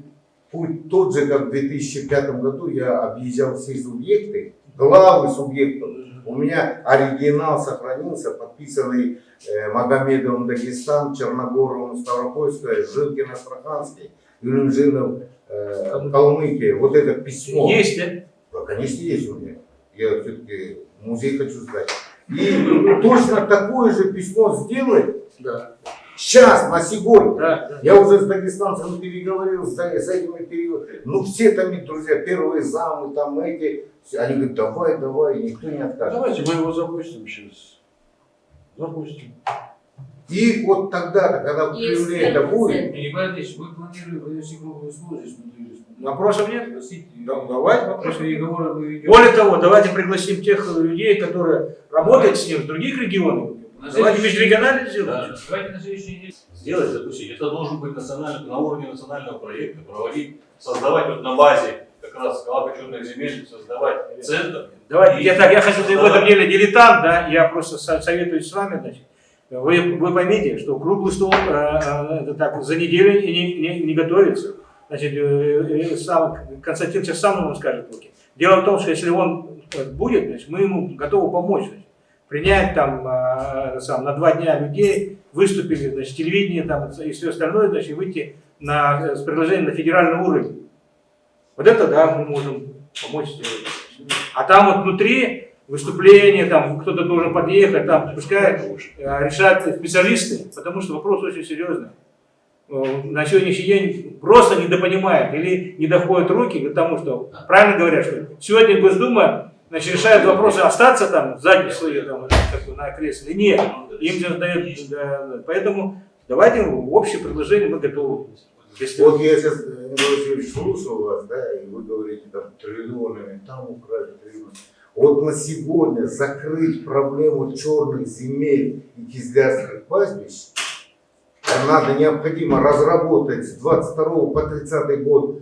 путь тот же, как в 2005 году я объезжал все субъекты, главы субъектов. У меня оригинал сохранился, подписанный э, Магомедовым Дагестан, Черногоровым Ставропольская, Жилкин Астраханский, Юлинжинов э, Калмыкия. Вот это письмо. Есть, да? Да, конечно, есть у меня. Я все-таки музей хочу сдать. И точно такое же письмо сделать Да. сейчас, на сегодня. Да, да. Я уже с дагестанцем переговорил, с, с этими переговорил. Ну, все там, друзья, первые замы, там эти, все, они говорят, давай, давай, никто не откажет. Давайте мы его запустим сейчас. Запустим. И вот тогда, когда в Кремле это будет. Николай Андреевич, мы планируем провести круглый стол здесь внутри. Вопросов нет? Да, давайте Потому что переговоры мы ведем. Более того, давайте пригласим тех людей, которые работают с ним в других регионах. На Давайте следующий- межрегионально Да. сделаем. Давайте на следующей неделе. Сделать, запустить. Это должен быть национальный, на уровне национального проекта, проводить, создавать вот на базе как раз колокочетных земель, создавать центр. Давайте, И- я так, я хочу, в этом деле дилетант, да, я просто со- советуюсь с вами, значит. Вы, вы поймите, что круглый стол э, э, так, за неделю не, не, не готовится. Значит, э, э, сам, Константин сейчас сам вам скажет. Луки. Дело в том, что если он э, будет, значит, мы ему готовы помочь. Значит, принять там э, сам, на два дня людей, выступили, значит, телевидение там, и все остальное, значит, выйти на, э, с предложением на федеральный уровень. Вот это, да, мы можем помочь сделать. А там вот внутри выступление, там кто-то должен подъехать, там пускай э, решают специалисты, потому что вопрос очень серьезный. Э, На сегодняшний день просто недопонимают или не доходят руки к тому, что правильно говорят, что сегодня Госдума значит, решает вопросы остаться там сзади свои там, как бы, на кресле. Нет, им же дают, да, поэтому давайте общее предложение мы готовы. Если- вот я сейчас, Николай Васильевич, слушал вас, да, и вы говорите там триллионами, там украли триллионы. Вот на сегодня закрыть проблему черных земель и кизлярских пастбищ, а надо необходимо разработать с 22 по 30 год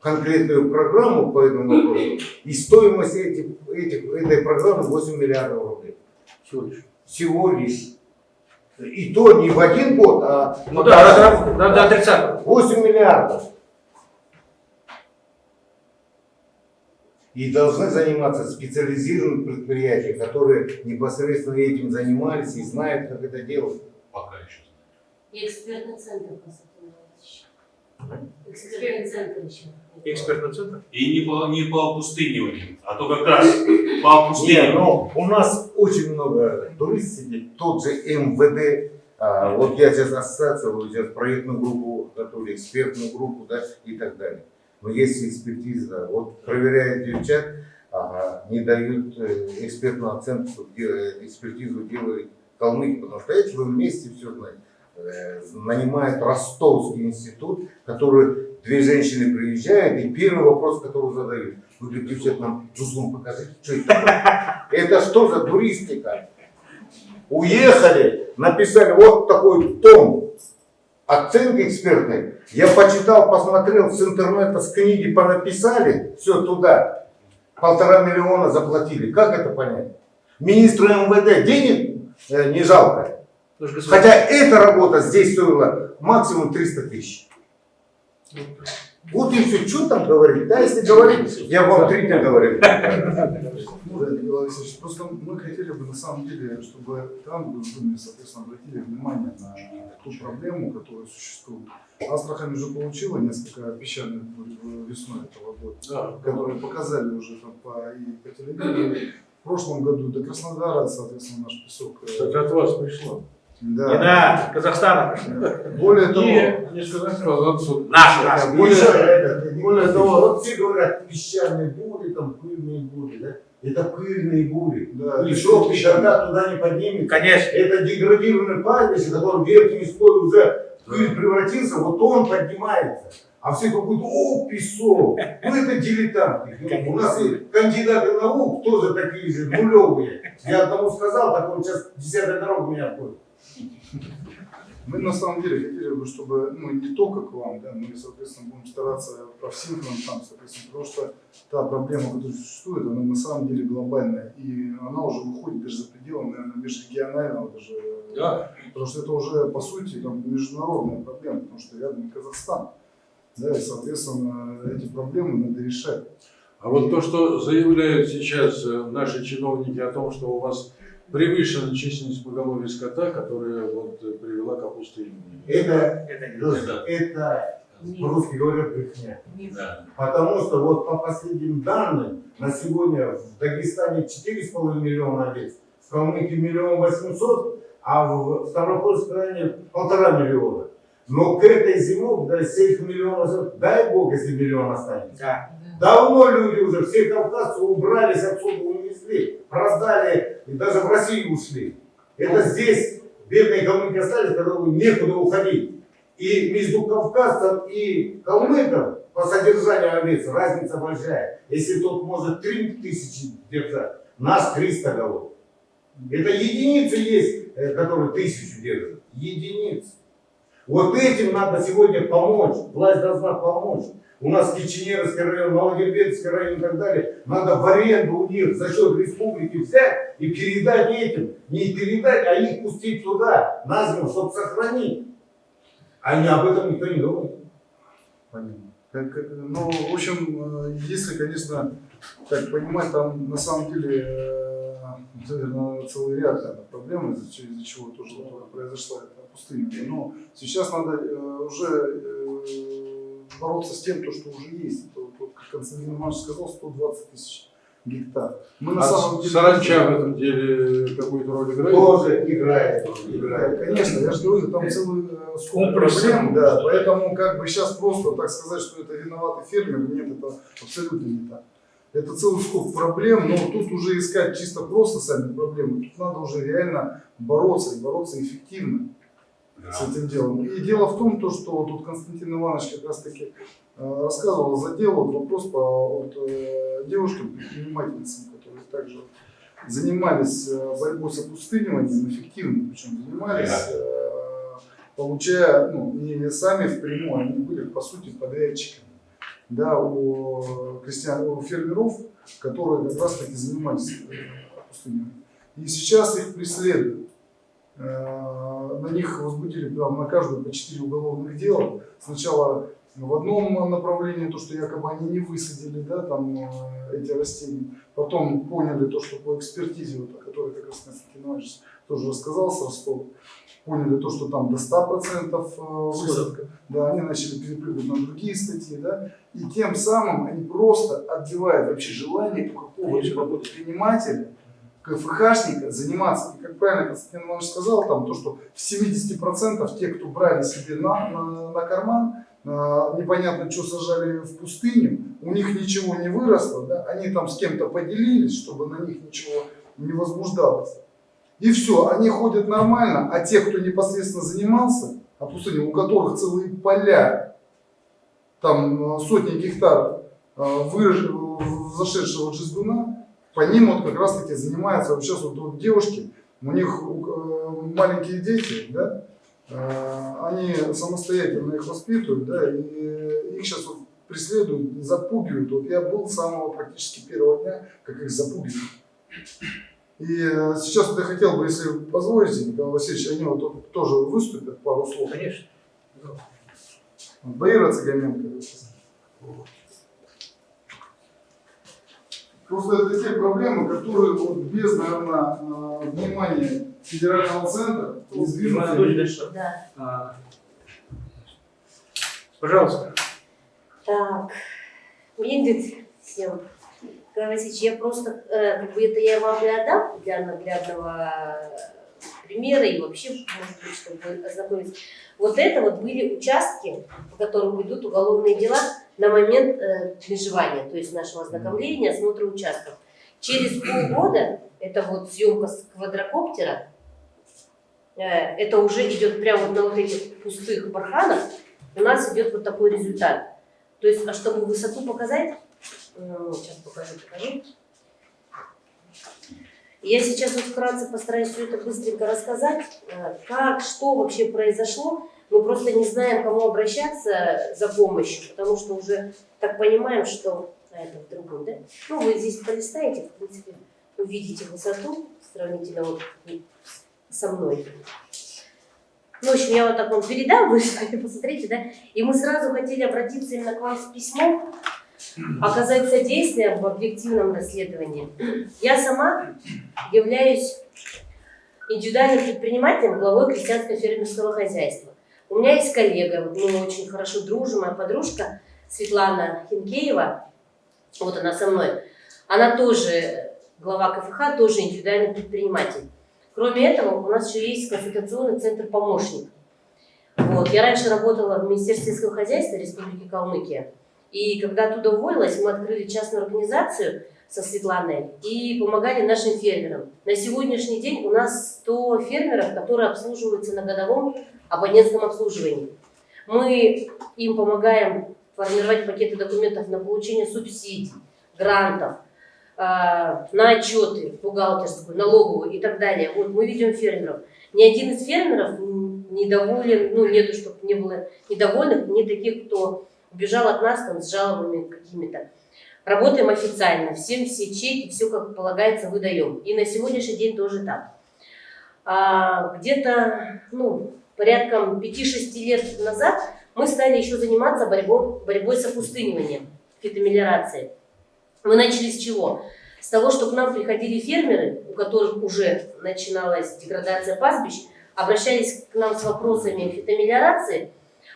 конкретную программу по этому вопросу, и стоимость этих, этих, этой программы 8 миллиардов рублей. Всего лишь. Всего лишь. И то не в один год, а Ну да, до 30 8 миллиардов. И должны заниматься специализированные предприятия, которые непосредственно этим занимались и знают, как это делать. Пока еще. И экспертный центр. Экспертный центр еще. Экспертный центр? И не по, не по опустыниванию, а то как раз по Не, опустыниванию. ну, у нас очень много туристов сидит, тот же МВД, а, вот я сейчас ассоциация, вот сейчас проектную группу готовлю, экспертную группу, да, и так далее. Но есть экспертиза, вот проверяют девчат, ага, не дают э, экспертную оценку, де- экспертизу делают калмыки, потому что эти вы вместе все знаете. Э, Нанимает Ростовский институт, который две женщины приезжают, и первый вопрос, который задают, вы говорите, девчат, нам Тузлум покажите, что это? Это что за туристика? Уехали, написали вот такой том оценки экспертной. Я почитал, посмотрел с интернета, с книги понаписали, все туда. Полтора миллиона заплатили. Как это понять? Министру МВД денег э, не жалко. Хотя эта работа здесь стоила максимум 300 тысяч. Вот и все. Что там говорить? Да, если говорить, я вам три дня говорю. Ну, просто мы хотели бы на самом деле, чтобы там в Думе, соответственно, обратили внимание на ту проблему, которая существует. Астрахань уже получила несколько в- весной этого года, Да. которые показали уже там по, и по телевидению. В прошлом году до Краснодара, соответственно, наш песок. э, Кстати, от вас пришло. Не Да. на Казахстана пришло. Более того, Не, не сказать. Наш, наш. Более, более того, вот все говорят, песчаные бури, там пыльные бури, да? Это пыльные бури. да, И шок никогда туда не поднимется. Конечно. Это деградированный пастбище, который верхний слой уже в пыль превратился, вот он поднимается. А все какой-то, о, песок, ну это дилетанты. Ну, У нас и кандидаты наук тоже такие же, нулевые. Я одному сказал, так он сейчас десятая дорога меня обходит. Мы на самом деле хотели бы, чтобы, ну, не только к вам, да, мы, соответственно, будем стараться по всем фронтам, соответственно, потому что та проблема, которая существует, она на самом деле глобальная, и она уже выходит даже за пределы, наверное, межрегионального даже, Да. потому что это уже, по сути, там, международная проблема, потому что рядом Казахстан, да, и, соответственно, эти проблемы надо решать. А вот то, что заявляют сейчас э, наши чиновники о том, что у вас превышена численность поголовья скота, которая вот э, привела к опустыниванию. Это, Это не это, это по-русски говорят брехня. Да. Потому что вот по последним данным, на сегодня в Дагестане 4,5 миллиона овец, в Калмыкии миллион восемьсот, а в Ставропольском районе полтора миллиона. Но к этой зиме, да, сеть миллионов, дай бог, если миллион останется. Да. Давно люди уже, все кавказцы убрались отсюда, унесли, продали, и даже в Россию ушли. Это здесь бедные калмыки остались, которым некуда уходить. И между кавказцем и калмыком по содержанию овец разница большая. Если тот может 3 тысячи держать, наш 300 голов. Это единицы есть, э, которые тысячу держат. Единицы. Вот этим надо сегодня помочь. Власть должна помочь. У нас Киченерский район, Малогербецкий район и так далее. Надо в аренду у них за счет республики взять и передать этим. Не передать, а их пустить туда, на зиму, чтобы сохранить. Не об этом никто не думает. Понятно. Как- как- ну, в общем, э, если, конечно, так понимать, там на самом деле, э, целый ряд проблем, из-за из-за чего тоже произошла эта пустыня. Но сейчас надо э, уже э, бороться с тем, то, что уже есть. Это вот, вот, как Константин Иванович сказал, 120 тысяч гектар. Мы на А самом деле... саранча в этом деле какую-то роль играет? Тоже играет. Да, играет. Конечно, я же говорю, там целый э, скоп Комплекс. проблем, да, поэтому как бы сейчас просто так сказать, что это виноватый фермер, нет, это абсолютно не так. Это целый скоп проблем, но тут уже искать чисто просто сами проблемы, тут надо уже реально бороться и бороться эффективно с этим делом. И дело в том, то, что тут Константин Иванович как раз таки э, рассказывал за дело, вот вопрос по вот, э, девушкам, предпринимательницам, которые также занимались э, борьбой с опустыниванием, эффективно причем занимались, э, получая, ну, не сами впрямую, они были, по сути, подрядчиками, да, у крестьян, у фермеров, которые как раз таки занимались опустыниванием. И сейчас их преследуют. Э, На них возбудили прям на каждую по 4 уголовных дела. Сначала В одном направлении то, что якобы они не высадили, да, там э, эти растения. Потом поняли то, что по экспертизе, вот, о которой как раз Константин Иванович тоже рассказал с Ростова, поняли то, что там до 100% э, высадка. Да, они начали перепрыгивать на другие статьи, да, и тем самым они просто отбивают вообще желание у какого-либо предпринимателя, КФХшника заниматься. И как правильно Константин Иванович сказал, там, то, что в 70% те, кто брали себе на, на, на карман, э, непонятно что сажали в пустыню, у них ничего не выросло, да, они там с кем-то поделились, чтобы на них ничего не возбуждалось. И все, они ходят нормально, а те, кто непосредственно занимался, а пустыня, у которых целые поля, там э, сотни гектаров э, выраж- зашедшего жезгуна, по ним вот как раз таки занимаются вот сейчас вот, вот девушки, у них э, маленькие дети, да, э, они самостоятельно их воспитывают, да, и их сейчас вот преследуют, запугивают. Вот я был с самого практически первого дня, как их запугивают. И э, сейчас вот я хотел бы, если позволите, Николай Васильевич, они вот тут тоже выступят пару слов. Конечно. Баира Цыганенко. Просто это те проблемы, которые вот без, наверное, э, внимания федерального центра не сдвинутся. Да. а, Пожалуйста. Так, видит всем. Васильевич, я просто, э, как бы это я вам и отдам для наглядного примера и вообще, может быть, чтобы ознакомиться. Вот это вот были участки, по которым идут уголовные дела на момент э, межевания, то есть нашего ознакомления, осмотра участков. Через полгода, это вот съемка с квадрокоптера, э, это уже идет прямо вот на вот этих пустых барханах, у нас идет вот такой результат. То есть, а чтобы высоту показать, э, сейчас покажу, покажу. Я сейчас вот вкратце постараюсь все это быстренько рассказать, э, как, что вообще произошло. Мы просто не знаем, к кому обращаться за помощью, потому что уже так понимаем, что а, это в другом, да? Ну, вы здесь полистаете, в принципе, увидите высоту сравнительно вот со мной. Ну, в общем, я вот так вам передам, вы посмотрите, да? И мы сразу хотели обратиться именно к вам с письмом, оказать содействие в объективном расследовании. Я сама являюсь индивидуальным предпринимателем, главой крестьянско-фермерского хозяйства. У меня есть коллега, вот мы очень хорошо дружим, моя подружка Светлана Хинкеева, вот она со мной, она тоже глава КФХ, тоже индивидуальный предприниматель. Кроме этого, у нас еще есть консультационный центр «Помощник». Вот. Я раньше работала в Министерстве сельского хозяйства Республики Калмыкия. И когда оттуда уволилась, мы открыли частную организацию со Светланой и помогали нашим фермерам. На сегодняшний день у нас 100 фермеров, которые обслуживаются на годовом абонентском обслуживании. Мы им помогаем формировать пакеты документов на получение субсидий, грантов, э, на отчеты бухгалтерскую, налоговую и так далее. Вот мы ведем фермеров. Ни один из фермеров недоволен, ну нету, чтобы не было недовольных, не таких, кто убежал от нас там с жалобами какими-то. Работаем официально, всем все чеки, все как полагается выдаем. И на сегодняшний день тоже так. А, где-то, ну, порядком 5-6 лет назад мы стали еще заниматься борьбой, борьбой с опустыниванием, фитомелиорацией. Мы начали с чего? С того, что к нам приходили фермеры, у которых уже начиналась деградация пастбищ, обращались к нам с вопросами фитомелиорации,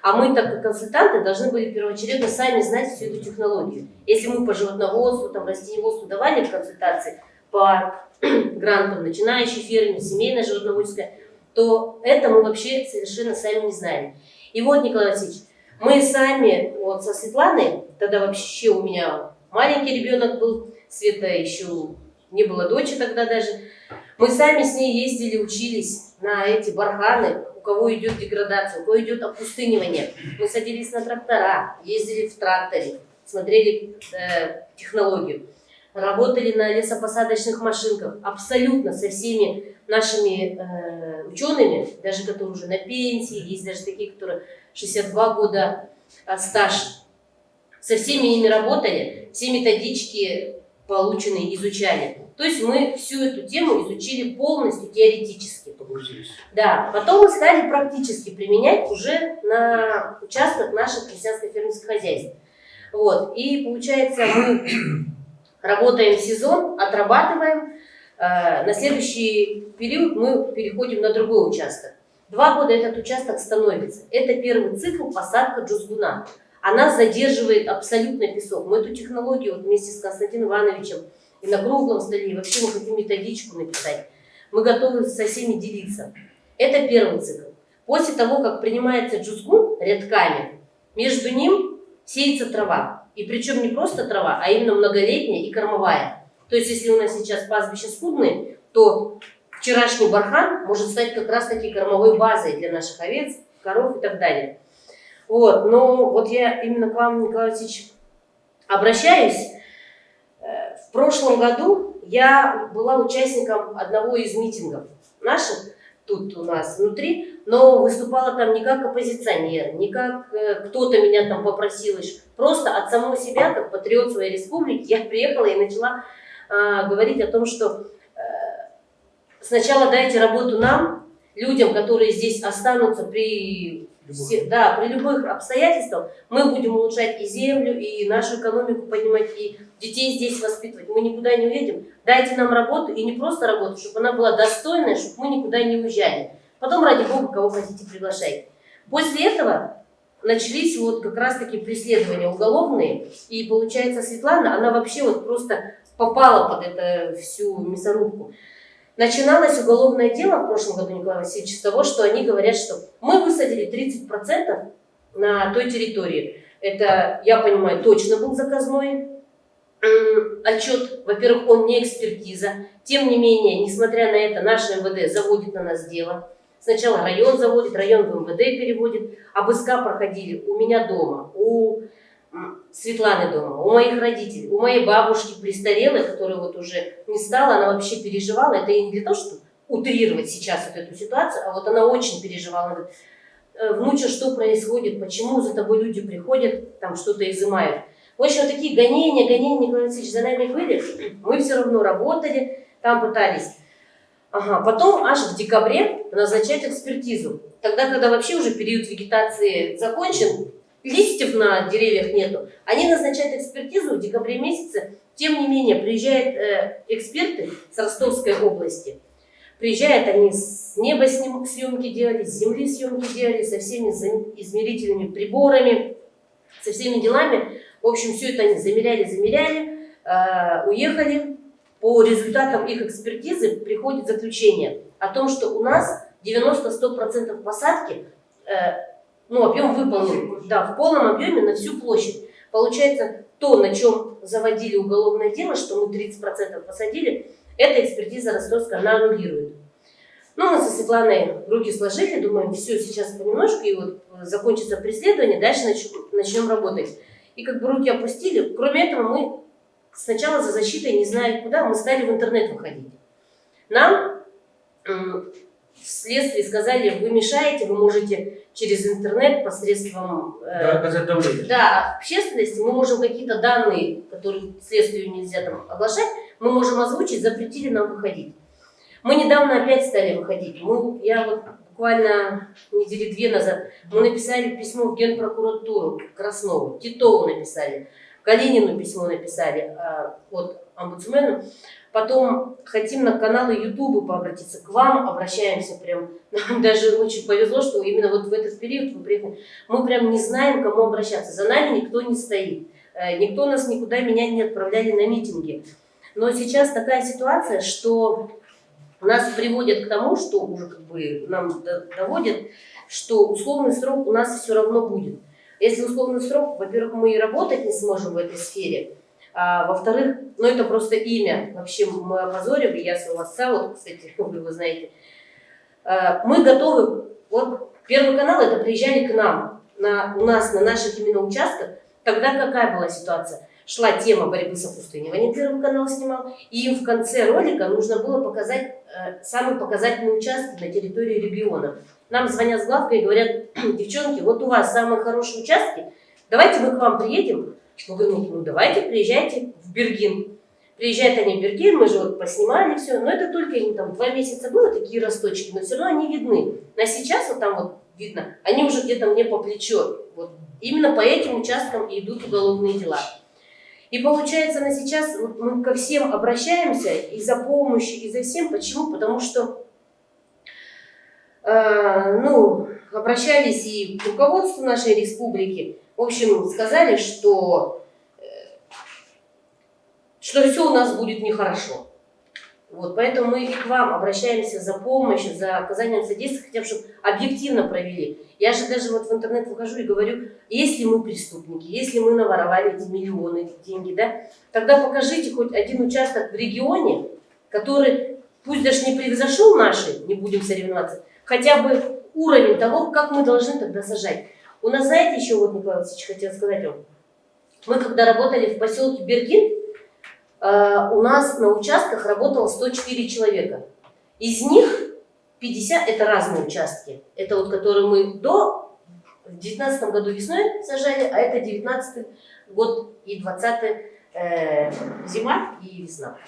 а мы, так как консультанты, должны были первоочередно сами знать всю эту технологию. Если мы по животноводству, там, растениеводству давали консультации по <clears throat> грантам начинающий фермер, семейное животноводческое, то это мы вообще совершенно сами не знали. И вот, Николай Васильевич, мы сами вот со Светланой, тогда вообще у меня маленький ребенок был, Света еще не было дочери тогда даже, мы сами с ней ездили, учились на эти барханы, кого идет деградация, у кого идет опустынивание. Мы садились на трактора, ездили в тракторе, смотрели э, технологию, работали на лесопосадочных машинках, абсолютно со всеми нашими э, учеными, даже которые уже на пенсии, есть даже такие, которые 62 года э, стаж, со всеми ими работали, все методички полученные изучали. То есть мы всю эту тему изучили полностью теоретически. Погрузились. Да, потом мы стали практически применять уже на участках наших крестьянско-фермерских хозяйств. Вот. И получается, мы работаем сезон, отрабатываем. Э, На следующий период мы переходим на другой участок. Два года этот участок становится. Это первый цикл посадка джузгуна. Она задерживает абсолютно песок. Мы эту технологию вот вместе с Константином Ивановичем и на круглом столе, и вообще мы хотим методичку написать. Мы готовы со всеми делиться. Это первый цикл. После того, как принимается джузгун рядками, между ним сеется трава. И причем не просто трава, а именно многолетняя и кормовая. То есть, если у нас сейчас пастбища скудные, то вчерашний бархан может стать как раз таки кормовой базой для наших овец, коров и так далее. Вот, но вот я именно к вам, Николай Васильевич, обращаюсь. Э, прошлом году я была участником одного из митингов наших, тут у нас внутри, но выступала там не как оппозиционер, не как э, кто-то меня там попросил, просто от самого себя, как патриот своей республики, <laughs> я приехала и начала а, говорить о том, что э, сначала дайте работу нам, людям, которые здесь останутся при, все- да, при любых обстоятельствах, мы будем улучшать и землю, и нашу экономику поднимать, и детей здесь воспитывать. Мы никуда не уедем. Дайте нам работу, и не просто работу, чтобы она была достойная, чтобы мы никуда не уезжали. Потом, ради бога, кого хотите, приглашайте. После этого начались вот как раз-таки преследования уголовные, и получается Светлана, она вообще вот просто попала под эту всю мясорубку. Начиналось уголовное дело в прошлом году, Николай Васильевич, с того, что они говорят, что мы высадили 30% на той территории. Это, я понимаю, точно был заказной отчет. Во-первых, он не экспертиза. Тем не менее, несмотря на это, наше МВД заводит на нас дело. Сначала район заводит, район в МВД переводит. Обыска проходили у меня дома, у Светланы дома, у моих родителей, у моей бабушки престарелой, которая вот уже не стала, она вообще переживала. Это и не для того, чтобы утрировать сейчас вот эту ситуацию, а вот она очень переживала. Она говорит, «Э, внуча, что происходит, почему за тобой люди приходят, там что-то изымают. В общем, вот такие гонения, гонения, Николай Васильевич, за нами были. Мы все равно работали, там пытались. Ага, потом аж в декабре назначать экспертизу. Тогда, когда вообще уже период вегетации закончен, листьев на деревьях нету, они назначают экспертизу в декабре месяце. Тем не менее, приезжают э, эксперты с Ростовской области. Приезжают они с неба съемки делали, с земли съемки делали, со всеми измерительными приборами, со всеми делами. В общем, все это они замеряли, замеряли, э, уехали. По результатам их экспертизы приходит заключение о том, что у нас 90-100% посадки, э, ну, объем выполнен, да, в полном объеме на всю площадь. Получается, то, на чем заводили уголовное дело, что мы 30% посадили, эта экспертиза ростовская, она аннулирует. Ну, мы со Светланой руки сложили, думаем, все, сейчас понемножку, и вот э, закончится преследование, дальше нач- начнем работать. И как бы руки опустили. Кроме этого, мы сначала за защитой, не зная куда, мы стали в интернет выходить. Нам вследствие сказали, вы мешаете, вы можете через интернет посредством э, Да, да, общественности мы можем какие-то данные, которые следствию нельзя там оглашать, мы можем озвучить, запретили нам выходить. Мы недавно опять стали выходить. Мы, я вот буквально недели две назад, мы написали письмо в Генпрокуратуру Краснову, Титову написали, Калинину письмо написали а, от омбудсмену. Потом хотим на каналы Ютуба пообратиться к вам, обращаемся прям. Нам даже очень повезло, что именно вот в этот период вы приехали. Мы прям не знаем, к кому обращаться. За нами никто не стоит. Э, Никто нас никуда меня не отправляли на митинги. Но сейчас такая ситуация, что нас приводят к тому, что уже как бы нам до- доводят, что условный срок у нас все равно будет. Если условный срок, во-первых, мы и работать не сможем в этой сфере, а во-вторых, ну это просто имя. Вообще мы опозорим, и я отца, вот, кстати, <laughs> вы его знаете. А, Мы готовы, вот Первый канал это приезжали к нам, на, у нас на наших именно участках. Тогда какая была ситуация? Шла тема борьбы с опустыниванием, Первый канал снимал, и им в конце ролика нужно было показать э, самые показательные участки на территории региона. Нам звонят с главкой и говорят, <clears throat> девчонки, вот у вас самые хорошие участки, давайте мы к вам приедем. Мы говорим, ну давайте, приезжайте в Бергин. Приезжают они в Бергель, мы же вот поснимали все, но это только им там два месяца было, такие росточки, но все равно они видны. А сейчас вот там вот видно, они уже где-то мне по плечо. Вот именно по этим участкам идут уголовные дела. И получается на сейчас вот мы ко всем обращаемся и за помощью, и за всем. Почему? Потому что э, ну, обращались и к руководству нашей республики. В общем, сказали, что, что все у нас будет нехорошо. Вот, поэтому мы и к вам обращаемся за помощью, за оказанием содействия, хотя бы, чтобы объективно провели. Я же даже вот в интернет выхожу и говорю, если мы преступники, если мы наворовали эти миллионы, эти деньги, да, тогда покажите хоть один участок в регионе, который, пусть даже не превзошел наши, не будем соревноваться, хотя бы уровень того, как мы должны тогда сажать. У нас, знаете, еще вот, Николай Васильевич, хотел сказать вам, мы когда работали в поселке Бергин, у нас на участках работало 104 человека. Из них 50 это разные участки. Это вот которые мы до в 19 году весной сажали, а это 19 год и 20 э, зима и весна.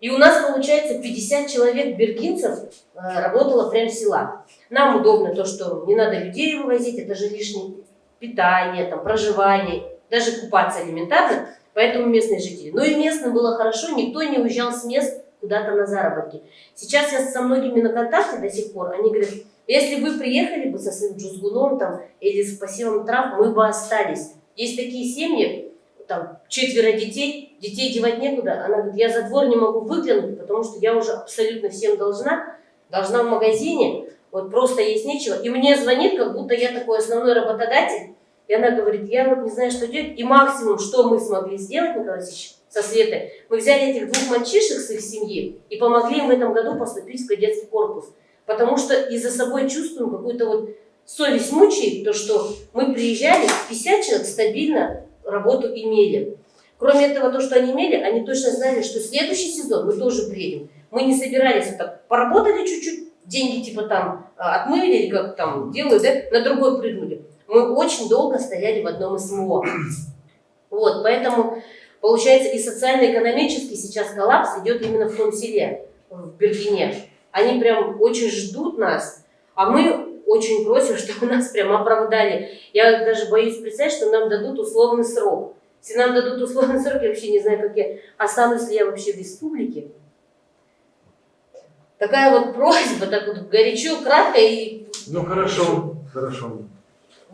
И у нас, получается, 50 человек бергинцев э, работало прям с села. Нам удобно то, что не надо людей вывозить, это же лишнее питание, там, проживание, даже купаться элементарно, поэтому местные жители. Но и местным было хорошо, никто не уезжал с мест куда-то на заработки. Сейчас я со многими на контакте до сих пор, они говорят, если вы приехали бы со своим джузгуном там, или с посевом трав, мы бы остались. Есть такие семьи, там четверо детей, детей девать некуда. Она говорит, я за двор не могу выглянуть, потому что я уже абсолютно всем должна, должна в магазине, вот просто есть нечего. И мне звонит, как будто я такой основной работодатель, и она говорит, я вот не знаю, что делать. И максимум, что мы смогли сделать, Николай Васильевич, со Светой, мы взяли этих двух мальчишек с их семьи и помогли им в этом году поступить в кадетский корпус. Потому что и за собой чувствуем какую-то вот совесть мучает, то, что мы приезжали, 50 человек стабильно работу имели. Кроме этого, то, что они имели, они точно знали, что следующий сезон мы тоже приедем. Мы не собирались вот так, поработали чуть-чуть, деньги типа там а, отмыли или как там делают, да, на другой прыгнули. Мы очень долго стояли в одном СМО. Вот, поэтому получается и социально-экономический сейчас коллапс идет именно в том селе, в Бергене. Они прям очень ждут нас, а мы очень просим, <laughs> чтобы нас прям оправдали. Я даже боюсь представить, что нам дадут условный срок. Если нам дадут условный срок, я вообще не знаю, как я останусь ли я вообще в республике. Такая вот просьба, так вот горячо, кратко и... Ну хорошо, хорошо.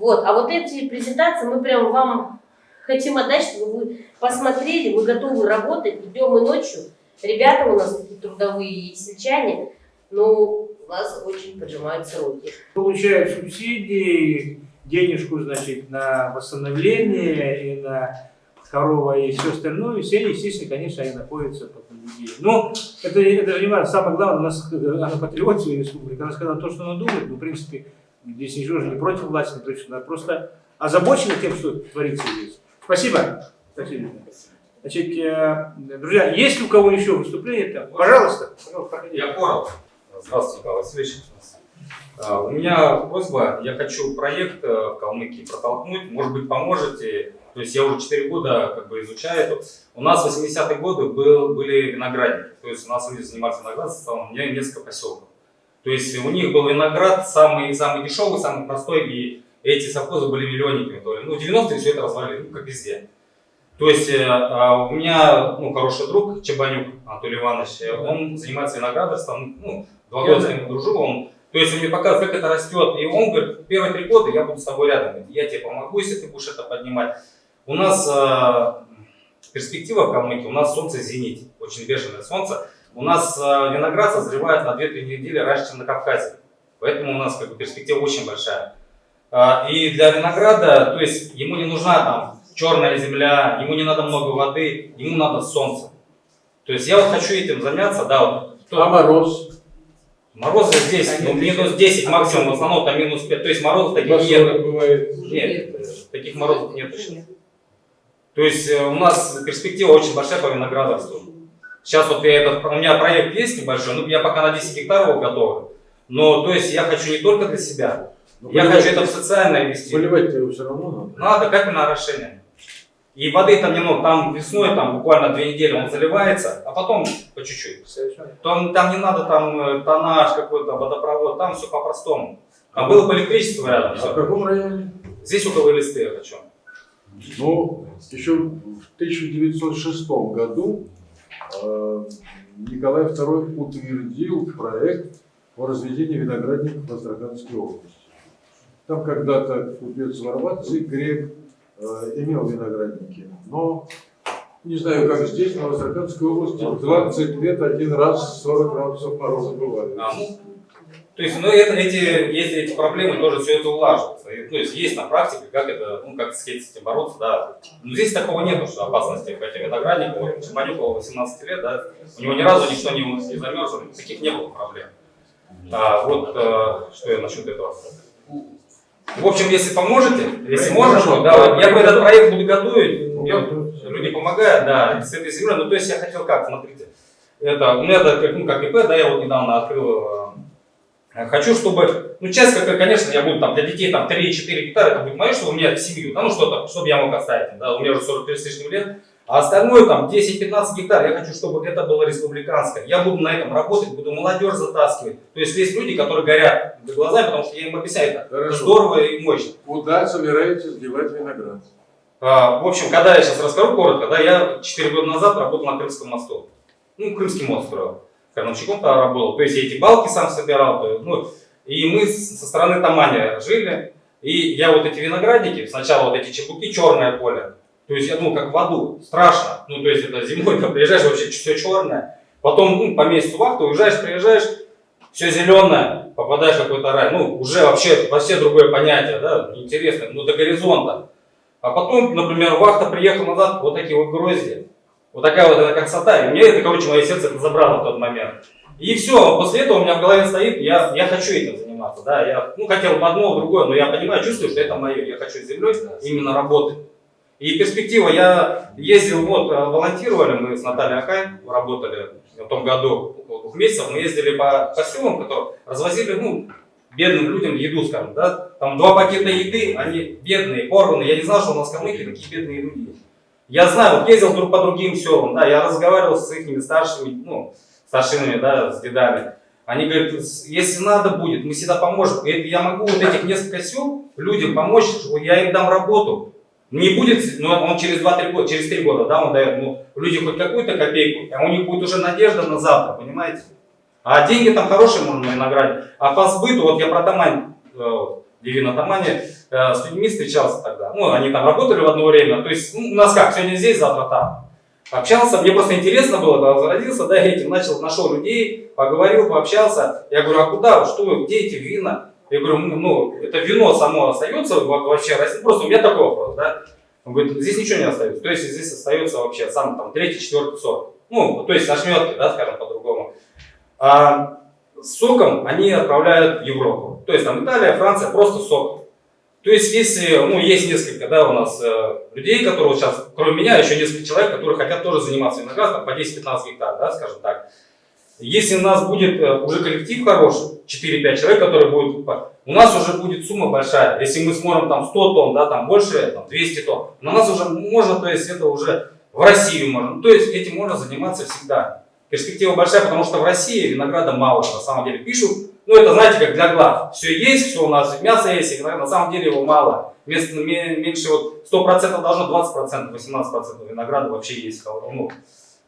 Вот, а вот эти презентации мы прям вам хотим отдать, чтобы вы посмотрели, мы готовы работать днем и ночью. Ребята у нас такие трудовые и сельчане, но у нас очень поджимаются руки. Получают субсидии, денежку, значит, на восстановление и на корова и все остальное, все, естественно, конечно, они находятся под наблюдением. Но это, это не важно. Самое главное, у нас она патриот своей республики. Она сказала то, что она думает, но, в принципе, здесь ничего же не против власти, не против, она просто озабочена тем, что творится здесь. Спасибо. Спасибо. Значит, э, друзья, есть ли у кого еще выступление? Там? Пожалуйста. Пожалуйста, Я коротко. Здравствуйте, Николай Васильевич. А, У меня просьба, я хочу проект э, в Калмыкии протолкнуть, может быть, поможете. То есть я уже 4 года как бы изучаю это. У нас в 80-е годы был, были виноградники, то есть у нас люди занимались виноградством, у меня несколько поселков. То есть у них был виноград самый, самый дешевый, самый простой, и эти совхозы были миллионниками. То ли. Ну, в 90-е все это развалили, ну, как везде. То есть э, а, у меня ну, хороший друг Чебанюк Анатолий Иванович, э, он занимается виноградарством, ну, два года с ним дружил, он то есть он мне показывает, как это растет. И он говорит, первые три года я буду с тобой рядом. Я тебе помогу, если ты будешь это поднимать. У нас э, перспектива в Калмыкии, у нас солнце зенит, очень бешеное солнце. У нас э, виноград созревает на 2-3 недели раньше, чем на Кавказе. Поэтому у нас как бы, перспектива очень большая. Э, и для винограда, то есть ему не нужна там черная земля, ему не надо много воды, ему надо солнце. То есть я вот хочу этим заняться, да. Вот, А мороз? Морозы здесь, ну, минус 10 максимум, в основном там минус 5. То есть морозов таких нет. бывает. Нет, э, таких морозов нет. То есть у нас перспектива очень большая по виноградарству. Сейчас вот я этот, у меня проект есть небольшой, ну я пока на 10 гектаров его готовлю. Но то есть я хочу не только для себя, Ну, я хочу это в социальное вести. Поливать его все равно надо. Надо капельное орошение. И воды там немного, там весной, там буквально две недели он заливается, а потом по чуть-чуть. Там, там не надо там э, тоннаж какой-то, водопровод, там все по-простому. Там было бы электричество рядом. А в всё. каком районе? Здесь около листы я хочу. Ну, еще в 1906 году Николай II утвердил проект по разведению виноградников в Астраханской области. Там когда-то купец Варватций, грек, э, имел виноградники, но не знаю, как здесь, но в Астраханской области в 20 лет один раз 40 градусов мороза бывает. А, то есть, ну, это, эти, если эти проблемы тоже все это улаживается. И, Ну, есть, есть на практике, как это, ну, как с этим бороться, да. Но здесь такого нету, что опасности к этим виноградникам. Вот Чемпанюку 18 лет, да, у него ни разу никто не, не замерз, таких не было проблем. А, вот, э, что я насчет этого. В общем, если поможете, если можно, то, да, я бы этот проект буду готовить, мне люди помогают, да, с этой землей. Ну, то есть я хотел как, смотрите, это, у меня это, ну, как ИП, да, я вот недавно открыл, э, хочу, чтобы, ну, часть, как, конечно, я буду там для детей там 3-4 гектара, это будет мое, чтобы у меня в семью, да, ну, что-то, чтобы я мог оставить, да, у меня уже 43 с лишним лет, а остальное там 10-15 гектар, я хочу, чтобы это было республиканское. Я буду на этом работать, буду молодежь затаскивать. То есть есть люди, которые горят глазами, потому что я им объясняю, это Хорошо. здорово и мощно. Куда собираетесь девать виноград? А, В общем, когда я сейчас расскажу коротко, да, я 4 года назад работал на Крымском мосту. Ну, Крымский мост строил. Крановщиком там работал. То есть я эти балки сам собирал. Ну, и мы со стороны Тамани жили. И я вот эти виноградники, сначала вот эти чебуки, черное поле. То есть я думал, как в аду, страшно. Ну, то есть это зимой, там приезжаешь, вообще все черное. Потом, ну, по месяцу вахты уезжаешь, приезжаешь, все зеленое, попадаешь в какой-то рай. Ну, уже вообще, вообще другое понятие, да, интересно, ну, до горизонта. А потом, например, вахта приехал назад, вот такие вот грозди. Вот такая вот эта красота. И мне это, короче, мое сердце это забрало в тот момент. И все, после этого у меня в голове стоит, я, я хочу этим заниматься. Да, я ну, хотел бы одно, другое, но я понимаю, чувствую, что это мое. Я хочу с землей именно работать. И перспектива, я ездил, вот, э, волонтировали мы с Натальей Акай, работали в том году, около двух месяцев, мы ездили по, по селам, которые развозили, ну, бедным людям еду, скажем, да, там два пакета еды, они бедные, порванные, я не знал, что у нас в Калмыкии такие бедные люди. Я знаю, вот ездил друг по другим селам, да, я разговаривал с их старшими, ну, старшинами, да, с дедами. Они говорят, если надо будет, мы всегда поможем. Я могу вот этих несколько сел людям помочь, я им дам работу. Не будет, но он через 2-3 года, через 3 года, да, он дает, ну, люди хоть какую-то копейку, а у них будет уже надежда на завтра, понимаете? А деньги там хорошие можно наградить. А по сбыту, вот я про Тамань, Divina Тамане, э, с людьми встречался тогда. Ну, они там работали в одно время. То есть, ну, у нас как, сегодня здесь, завтра там. Общался, мне просто интересно было, когда зародился, да, этим начал, нашел людей, поговорил, пообщался. Я говорю, а куда, что вы, где эти вина? Я говорю, ну, ну, это вино само остается во- вообще, просто у меня такой вопрос, да. Он говорит, здесь ничего не остается. То есть здесь остается вообще сам там третий, четвертый сорт. Ну, то есть ошметки, да, скажем по-другому. А с соком они отправляют в Европу. То есть там Италия, Франция, просто сок. То есть если, ну, есть несколько, да, у нас э, людей, которые сейчас, кроме меня, еще несколько человек, которые хотят тоже заниматься виноградом, по 10-15 гектар, да, скажем так. Если у нас будет э, уже коллектив хороший, 4-5 человек, которые будут, покупать, у нас уже будет сумма большая. Если мы сможем там 100 тонн, да, там больше, там 200 тонн, у нас уже можно, то есть это уже в Россию можно. То есть этим можно заниматься всегда. Перспектива большая, потому что в России винограда мало, на самом деле. Пишут, ну это знаете, как для глаз. Все есть, все у нас, мясо есть, и на самом деле его мало. Вместо ме- меньше вот 100% должно 20%, 18% винограда вообще есть ну,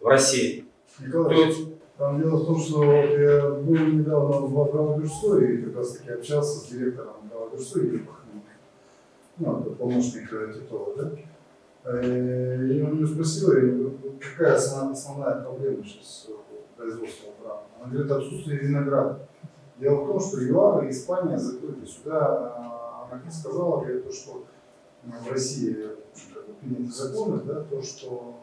в России. Николай, есть, там дело в том, что я был недавно в Гавадюрсо и как раз таки общался с директором Гавадюрсо Юрий Пахненко. Ну, это помощник э, Титова, да? Э, И он меня спросил, я какая основная, проблема сейчас в производстве права? Он говорит, отсутствие винограда. Дело в том, что ЮАР и Испания закрыты. Сюда а, она как сказала, говорит, то, что ну, в России приняты законы, да, то, что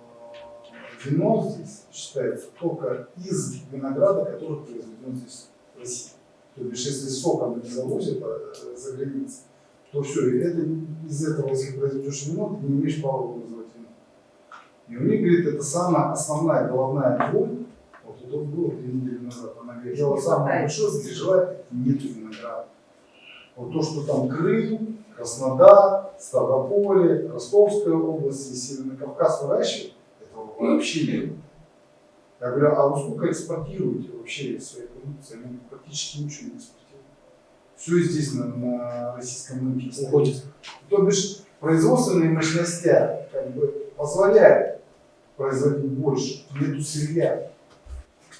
э, вино здесь считается только из винограда, который произведен здесь в России. То бишь, если соком не завозят э, за границу, то все, и это, из этого, если произведешь вино, ты не имеешь права его называть вином. И у них, говорит, это самая основная головная боль. Вот это было две недели назад. Она вот самое большое переживаю, нету винограда. Вот то, что там Крым, Краснодар, Ставрополе, Ростовская область и Северный Кавказ выращивают, этого вообще не было. Я говорю, а вы сколько экспортируете вообще своей продукции? Они практически ничего не экспортируют. Все здесь на, российском рынке. Уходит. То бишь производственные мощности как бы позволяют производить больше, нету сырья.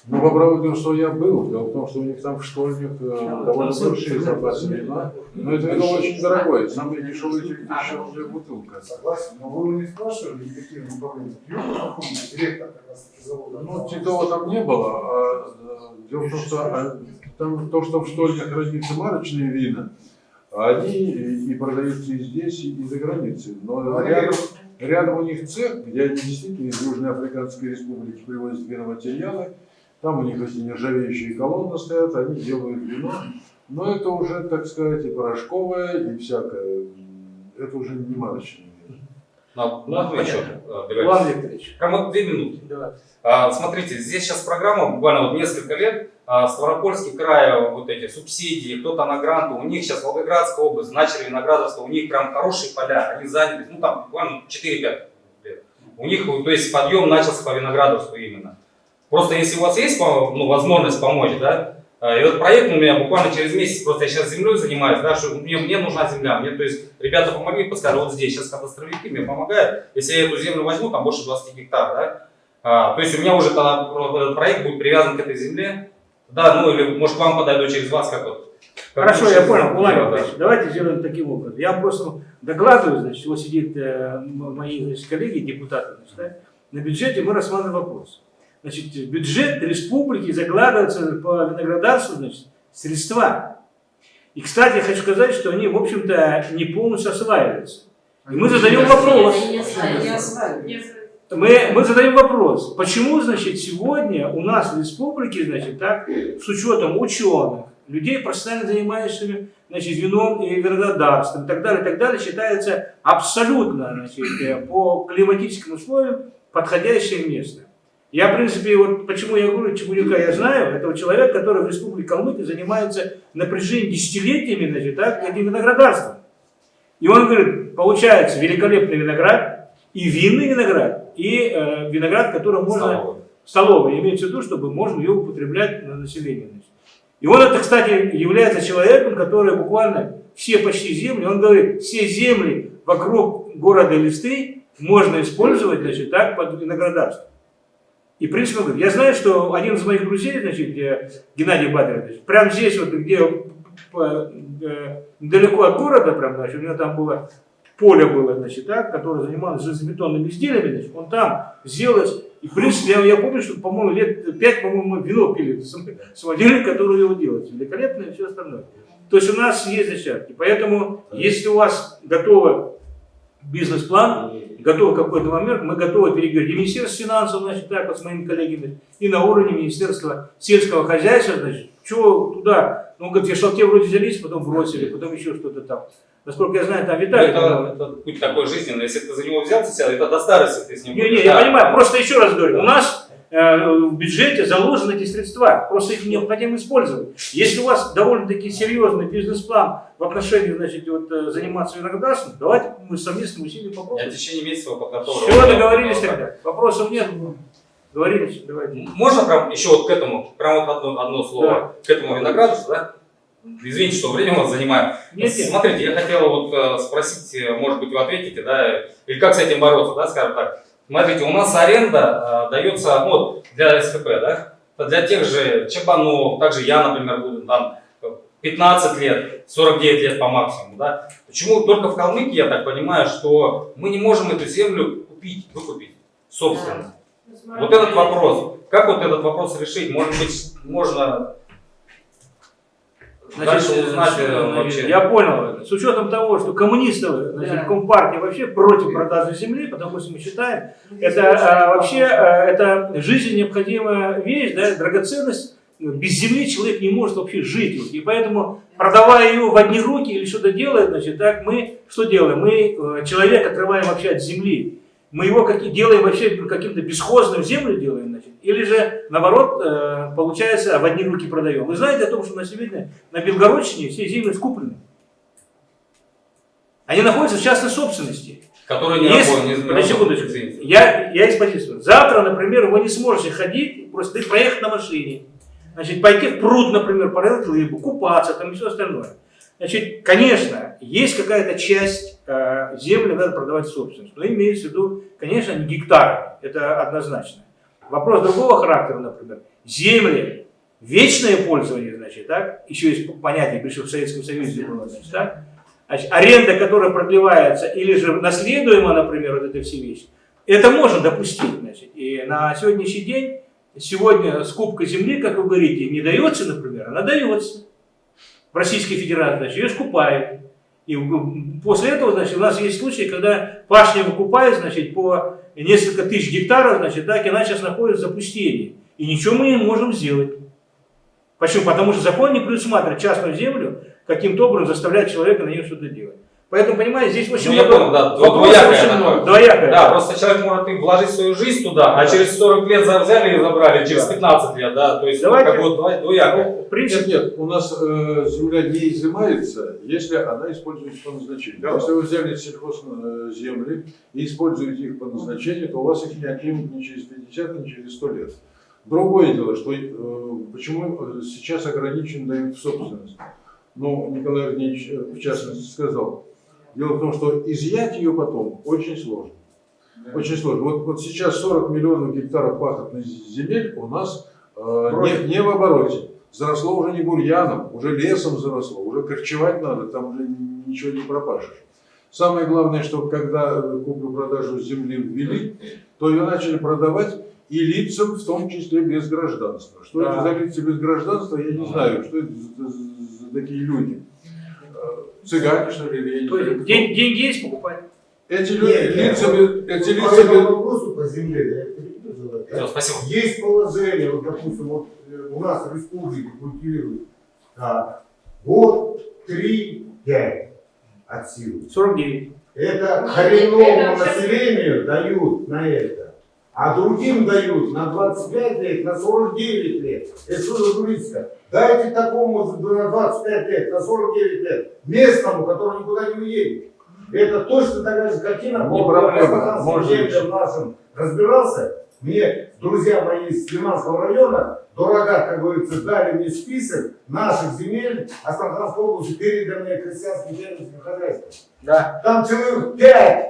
Ну, по правде, что я был, дело в том, что у них там в штольнях э, довольно большие запасы вина, но это вино очень дорогое, самое дешевое дешевая бутылка. Согласен, но вы них спрашивали, какие Пахомович, директор как раз таки завода. Ну, Титова там не было, а э, дело в том, что а, там то, что в штольнях хранятся марочные вина, они и, и продаются и здесь, и, и за границей. Но рядом, рядом у них цех, где они действительно из Южной Африканской Республики привозят виноматериалы, там у них эти нержавеющие колонны стоят, они делают вино, но это уже, так сказать, и порошковое, и всякое, это уже не марочное. Ну, ну, еще. Иван Викторович, Прямо две минуты. давай. А, Смотрите, здесь сейчас программа, буквально вот несколько лет, а, Ставропольский край, вот эти субсидии, кто-то на гранты, у них сейчас Волгоградская область, начали виноградарство, у них прям хорошие поля, они заняли, ну там буквально 4-5 лет. У них, то есть подъем начался по виноградарству именно. Просто если у вас есть ну, возможность помочь, да, а, и вот проект у меня буквально через месяц, просто я сейчас землей занимаюсь, да, что мне, мне нужна земля, мне, то есть ребята помогли, подсказали, вот здесь, сейчас кадастровики мне помогают, если я эту землю возьму, там больше 20 гектар, да, а, то есть у меня уже тогда этот проект будет привязан к этой земле. Да, ну или может к вам подойду через вас, как вот. как Хорошо, я понял, Владимир да. Давайте сделаем таким образом. Я просто докладываю, значит, вот сидит э, мои значит, коллеги, депутаты, значит, да, на бюджете мы рассматриваем вопрос. Значит, бюджет республики закладываются по виноградарству, значит, средства. И, кстати, я хочу сказать, что они, в общем-то, не полностью осваиваются. И мы задаем вопрос. Мы, мы задаем вопрос, почему, значит, сегодня у нас в республике, значит, так, с учетом ученых, людей, профессионально занимающихся, значит, вином и виноградарством и так далее, и так далее, считается абсолютно, значит, э, по климатическим условиям подходящее место. Я, в принципе, вот почему я говорю, Чебурюка я знаю, это вот человек, который в республике Калмыкия занимается на протяжении десятилетиями, значит, так, этим виноградарством. И он говорит, получается великолепный виноград, и винный виноград, и э, виноград, который можно... Столовый. Столовый, имеется в виду, чтобы можно ее употреблять на население. значит. И он это, кстати, является человеком, который буквально все почти земли, он говорит, все земли вокруг города Листы можно использовать, значит, так, под виноградарство. И, в принципе, он говорит, я знаю, что один из моих друзей, значит, Геннадий Батарович, прямо здесь, вот, где э, недалеко от города, прям, значит, у него там было поле было, значит, так, которое занималось железобетонными изделиями, значит, он там сделал, и, в принципе, я, я помню, что, по-моему, лет пять, по-моему, мы вино пили с самодельник, который его делает, великолепно и все остальное. То есть у нас есть зачатки, поэтому, если у вас готовы бизнес-план, готов какой-то момент, мы готовы переговорить. И Министерство финансов, значит, так вот с моими коллегами, и на уровне Министерства сельского хозяйства, значит, что туда, ну, говорит, шалте вроде взялись, потом бросили, потом еще что-то там. Насколько я знаю, там Виталий. это, это путь такой жизненный. Если ты за него взялся, это до старости ты с ним Не, будешь. не, я понимаю, просто еще раз говорю, у нас в бюджете заложены эти средства, просто их необходимо использовать. Если у вас довольно-таки серьезный бизнес-план в отношении, значит, вот, э, заниматься виноградарством, давайте мы совместным усилием Я в попробуем. течение месяца подготовлю. Все, договорились тогда. Вопросов нет. Договорились, давайте. Можно прям еще вот к этому, прям вот одно, одно слово, к этому виноградарству, да? Извините, что время вас занимаю. Нет, нет. Смотрите, я хотел вот э, спросить, э, может быть, вы ответите, да, или как с этим бороться, да, скажем так. Смотрите, у нас аренда э, дается, вот, для СКП, да, для тех же Чабанов, также я, например, буду там э, 15 лет, 49 лет по максимуму, да. Почему только в Калмыкии, я так понимаю, что мы не можем эту землю купить, выкупить, собственно. Вот этот вопрос. Как вот этот вопрос решить? Может быть, можно дальше узнать э, вообще. Я понял. С учетом того, что коммунисты, значит, Да. компартия вообще против продажи земли, потому что мы считаем, это а, вообще а, это жизненно необходимая вещь, да, драгоценность. Без земли человек не может вообще жить. И поэтому, продавая ее в одни руки или что-то делая, значит, так мы что делаем? Мы э, человека отрываем вообще от земли. Мы его как, делаем вообще каким-то бесхозным землю делаем, значит. Или же, наоборот, э, получается, в одни руки продаем. Вы знаете о том, что на сегодня на Белгородчине все земли скуплены. Они находятся в частной собственности. Которые не Если- работают, подожди секундочку. Я, я экспозицию. Завтра, например, вы не сможете ходить, просто проехать на машине. Значит, пойти в пруд, например, порылать рыбу, купаться там и все остальное. Значит, конечно, есть какая-то часть земли, надо продавать собственность. Но имеется в виду, конечно, не гектары. Это однозначно. Вопрос другого характера, например. Земли, вечное пользование, значит, так? Еще есть понятие, причем в Советском Союзе было, значит, так? Значит, аренда, которая продлевается, или же наследуема, например, вот эти все вещи, это можно допустить, значит. И на сегодняшний день, сегодня скупка земли, как вы говорите, не дается, например, она дается. В Российской Федерации, значит, ее скупают. И после этого, значит, у нас есть случаи, когда пашни выкупают, значит, по несколько тысяч гектаров, значит, так, и она сейчас находится в запустении. И ничего мы не можем сделать. Почему? Потому что закон не предусматривает частную землю каким-то образом заставлять человека на нее что-то делать. Поэтому, понимаете, здесь очень Ну, много понял, да, вопросов двоякое очень много. Двоякое. Да, просто человек может и вложить свою жизнь туда, а Да. через 40 лет взяли и забрали, через Да. 15 лет, да, то есть Давайте- ну, как два- двоякое. Ну, в принципе, Нет, нет, у нас э, земля не изымается, если она используется по назначению. Да. Если вы взяли сельхозземли и используете их по назначению, то у вас их не отнимут ни через 50, ни через 100 лет. Другое дело, что э, почему э, сейчас ограничен дают в собственность. Ну, Николай Андреевич э, в частности сказал. Дело в том, что изъять ее потом очень сложно. Очень сложно. Вот, вот сейчас 40 миллионов гектаров пахотных земель у нас э, не, не в обороте. Заросло уже не бурьяном, уже лесом заросло, уже корчевать надо, там уже ничего не пропашешь. Самое главное, что когда куплю-продажу земли ввели, то ее начали продавать и лицам, в том числе без гражданства. Что Да. это за лица без гражданства, я не знаю, что это за такие люди. Цыгане, что ли, я то есть день- деньги есть покупать. Эти люди, Нет, нет, лица, без- эти лица по этому вопросу по земле, да, я. Всё, спасибо. Есть положение, вот, допустим, вот э, у нас в республике культивируют так, год, три, пять от силы. 49. Это коренному вообще- населению дают на это, а другим дают на 25 лет, на 49 лет. Это что за туристика? Дайте такому на 25 лет, на 49 лет, местному, который никуда не уедет. Это точно такая же картина. Не проблема, может землям нашим разбирался. Мне друзья мои из Лиманского района, дорога, как говорится, дали мне список наших земель Астраханской области, переданные крестьянским фермерским хозяйствам. Да. Там человек пять,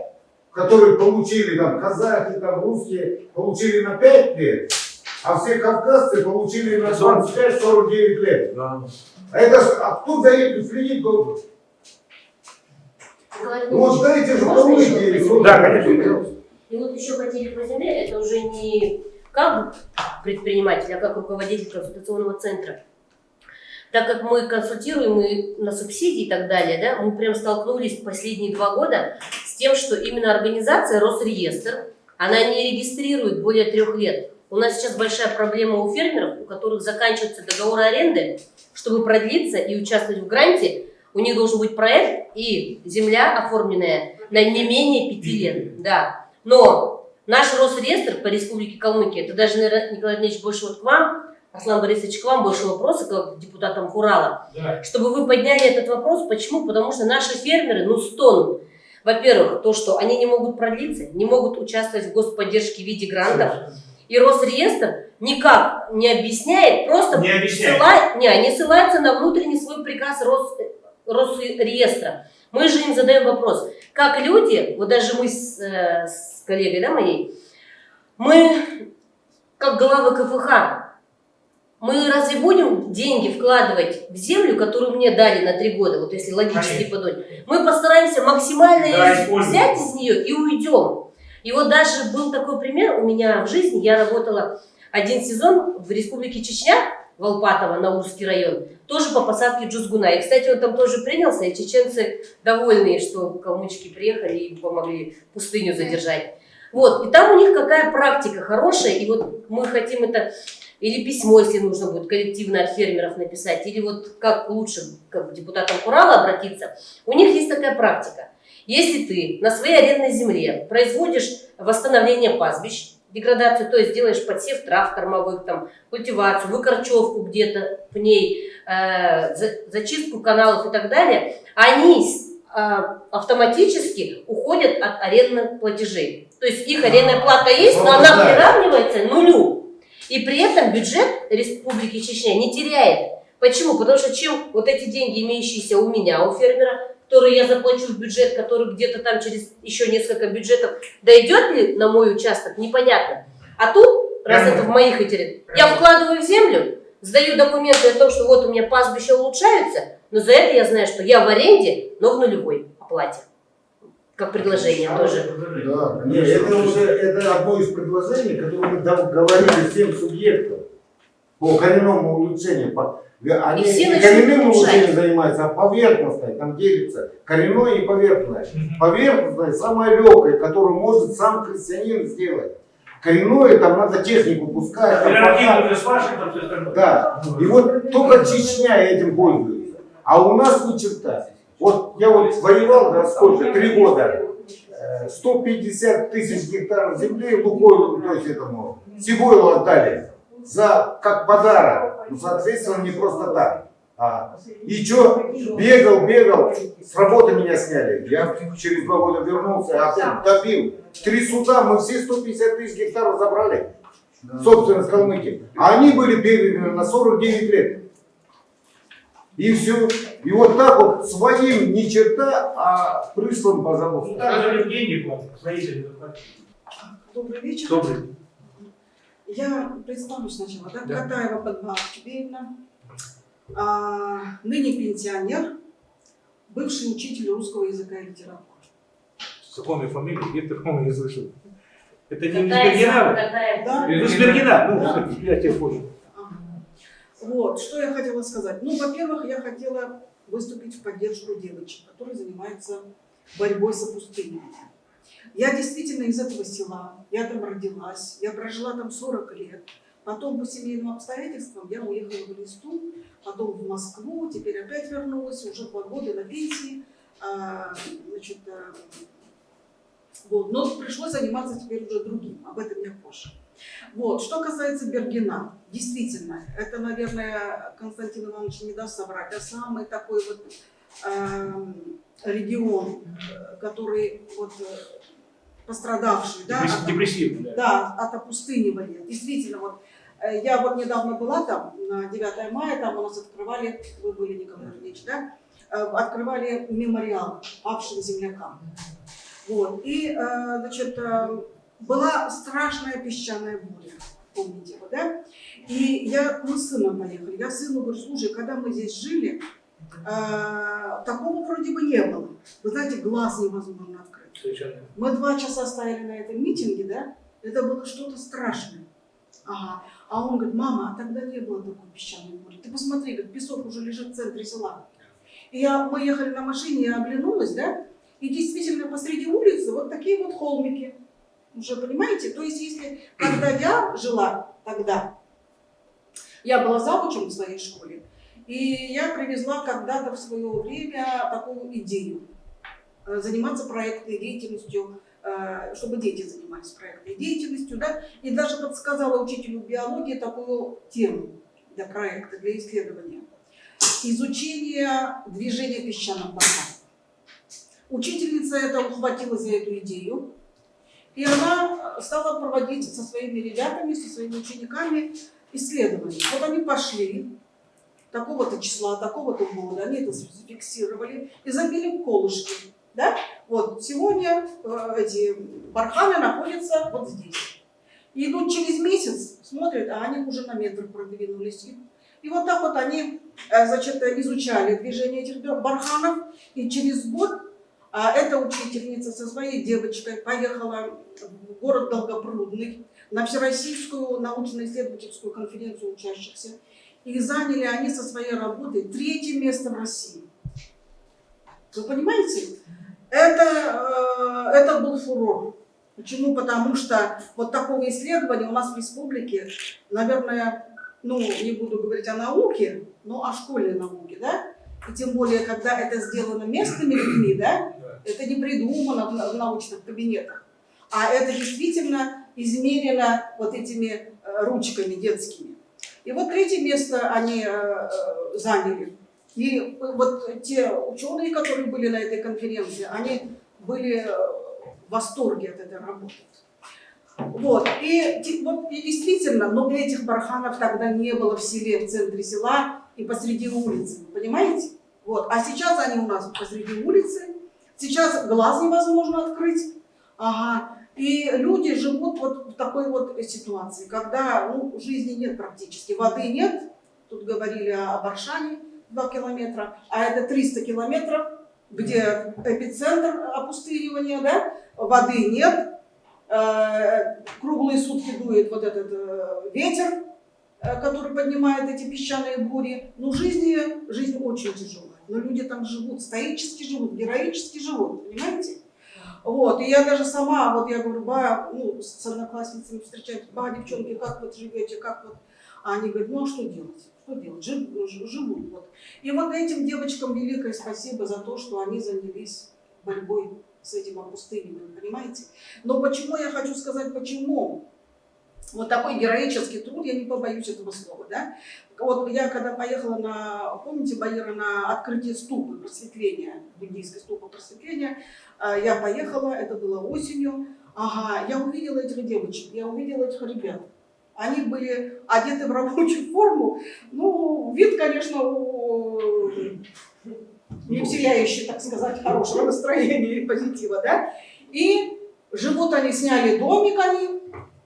которые получили, там, казахи, там, русские, получили на 5 лет, а все кавказцы получили на 25-49 лет. Да. А это ж, а кто за этим следить? Николай Ну, вот дайте же спросить? Да, конечно. И вот еще хотели по земле, это уже не как предприниматель, а как руководитель консультационного центра. Так как мы консультируем и на субсидии и так далее, да, мы прям столкнулись последние два года с тем, что именно организация Росреестр, она не регистрирует более трех лет. У нас сейчас большая проблема у фермеров, у которых заканчивается договор аренды, чтобы продлиться и участвовать в гранте, у них должен быть проект и земля оформленная на не менее пяти лет. Да. Но наш Росреестр по Республике Калмыкия, это даже, наверное, Николай Андреевич, больше вот к вам, Аслан Борисович, к вам больше вопросы, как к депутатам Хурала, Да. чтобы вы подняли этот вопрос. Почему? Потому что наши фермеры, ну, стонут. Во-первых, то, что они не могут продлиться, не могут участвовать в господдержке в виде грантов. И Росреестр никак не объясняет, просто Не объясняет. ссыла- не, они ссылаются на внутренний свой приказ Рос, Росреестра. Мы же им задаем вопрос, как люди, вот даже мы с, э, с коллегой да, моей, мы, как главы КФХ, мы разве будем деньги вкладывать в землю, которую мне дали на три года, вот если логически подумать? Мы постараемся максимально использовать. взять из нее и уйдем. И вот даже был такой пример у меня в жизни. Я работала один сезон в республике Чечня, Волпатово, Наурский район, тоже по посадке джузгуна. И, кстати, он там тоже принялся, и чеченцы довольные, что калмычки приехали и помогли пустыню задержать. Вот, и там у них какая практика хорошая, и вот мы хотим это или письмо, если нужно будет, коллективно от фермеров написать, или вот как лучше как к депутатам Курала обратиться. У них есть такая практика. Если ты на своей арендной земле производишь восстановление пастбищ, деградацию, то есть делаешь подсев трав кормовых, там, культивацию, выкорчевку где-то в ней, э, за- зачистку каналов и так далее, они а, автоматически уходят от арендных платежей. То есть их арендная плата есть, но она приравнивается к нулю. И при этом бюджет Республики Чечня не теряет. Почему? Потому что чем вот эти деньги, имеющиеся у меня, у фермера, которые я заплачу в бюджет, который где-то там через еще несколько бюджетов, дойдет ли на мой участок, непонятно. А тут, раз это в моих интересах, я вкладываю в землю, сдаю документы о том, что вот у меня пастбища улучшаются, но за это я знаю, что я в аренде, но в нулевой оплате. Как предложение тоже. Да, нет, это уже это одно из предложений, которое мы говорили всем субъектам по коренному улучшению. По- Они все не коренным улучшением занимаются, а поверхностное, там делится коренное и поверхностное. Поверхностное самое легкое, которое может сам крестьянин сделать. Коренное там надо технику пускать. там там. Да, и вот только Чечня этим пользуется. А у нас ни черта. Вот я вот воевал, да, сколько, три года. Э, 150 тысяч гектаров земли Лукойлу, то есть этому, Сибойлу отдали. За, как подарок. Ну, соответственно, не просто так. А, и что, бегал, бегал, с работы меня сняли. Я через два года вернулся, опять добил. Три суда, мы все 150 тысяч гектаров забрали. Собственно, с Калмыкии. А они были переданы на 49 лет. И все. И вот так вот своим ни черта, а прыслом, пожалуйста. Даже деньги вам, строители заплатили. Добрый вечер. Добрый. Я представлю сначала, да? Да. Катаева Чубеевна, а, ныне пенсионер, бывший учитель русского языка и литературы. Знакомая фамилия, где-то, по-моему, не слышал. Это не Бергена? Да? Ну, с Бергена, Да. ну, я тебе понял. Вот, что я хотела сказать. Ну, во-первых, я хотела выступить в поддержку девочек, которые занимаются борьбой с опустыней. Я действительно из этого села, я там родилась, я прожила там 40 лет. Потом по семейным обстоятельствам я уехала в Листу, потом в Москву, теперь опять вернулась, уже два года на пенсии. А, значит, а, вот. Но пришлось заниматься теперь уже другим, об этом я позже. Вот. Что касается Бергена, действительно, это, наверное, Константин Иванович не даст соврать, а самый такой вот эм, регион, э, который вот э, пострадавший, да, от- да. да, от опустынивания. Действительно, вот э, я вот недавно была там, на 9 мая, там у нас открывали, вы были, Николай Ильич, да, Э, открывали мемориал павшим землякам. Вот. И, значит, была страшная песчаная буря, помните его, да? И я, мы с сыном поехали. Я сыну говорю, слушай, когда мы здесь жили, э, такого вроде бы не было. Вы знаете, глаз невозможно открыть. Совершенно. Мы два часа стояли на этом митинге, да? Это было что-то страшное. Ага. А он говорит, мама, а тогда не было такой песчаной бури. Ты посмотри, как песок уже лежит в центре села. И я, мы ехали на машине, я оглянулась, да? И действительно посреди улицы вот такие вот холмики. Уже понимаете? То есть если, когда я жила тогда, я была завучем в своей школе, и я привезла когда-то в свое время такую идею э, заниматься проектной деятельностью, э, чтобы дети занимались проектной деятельностью, да, и даже подсказала учителю биологии такую тему для проекта, для исследования. Изучение движения песчаных барханов. Учительница это ухватила за эту идею, и она стала проводить со своими ребятами, со своими учениками исследования. Вот они пошли, такого-то числа, такого-то года, они это зафиксировали и забили колышки. Да? Вот сегодня э, эти барханы находятся вот здесь. Идут через месяц, смотрят, а они уже на метр продвинулись. И, и вот так вот они э, значит, изучали движение этих барханов, и через год а эта учительница со своей девочкой поехала в город Долгопрудный на Всероссийскую научно-исследовательскую конференцию учащихся. И заняли они со своей работой третье место в России. Вы понимаете? Это, э, это был фурор. Почему? Потому что вот такого исследования у нас в республике, наверное, ну, не буду говорить о науке, но о школьной науке, да? И тем более, когда это сделано местными людьми, да? Это не придумано в на- в научных кабинетах, а это действительно измерено вот этими э, ручками детскими. И вот третье место они э, э, заняли. И вот те ученые, которые были на этой конференции, они были в восторге от этой работы. Вот. И, вот, и действительно, но этих барханов тогда не было в селе, в центре села и посреди улицы. Понимаете? Вот. А сейчас они у нас посреди улицы. Сейчас глаз невозможно открыть. Ага. И люди живут вот в такой вот ситуации, когда ну, жизни нет практически, воды нет. Тут говорили о Баршане 2 километра, а это 300 километров, где эпицентр опустынивания, да? воды нет, Э, круглые сутки дует вот этот э, ветер, э, который поднимает эти песчаные бури. Ну, жизнь, жизнь очень тяжелая. Но люди там живут, стоически живут, героически живут, понимаете? Вот, и я даже сама, вот я говорю, ба, ну, с одноклассницами встречаюсь, ба, девчонки, как вот живете, как вот, а они говорят, ну, а что делать? Что делать? Жив- живут, вот. И вот этим девочкам великое спасибо за то, что они занялись борьбой с этим опустыниванием, понимаете? Но почему я хочу сказать, почему? Вот такой героический труд, я не побоюсь этого слова, да? Вот я когда поехала на, помните, Баира, на открытие ступы просветления, буддийской ступы просветления, э, я поехала, это было осенью, ага, я увидела этих девочек, я увидела этих ребят. Они были одеты в рабочую форму, ну, вид, конечно, у не вселяющий, так сказать, хорошего настроения и позитива, да? И живут они, сняли домик они,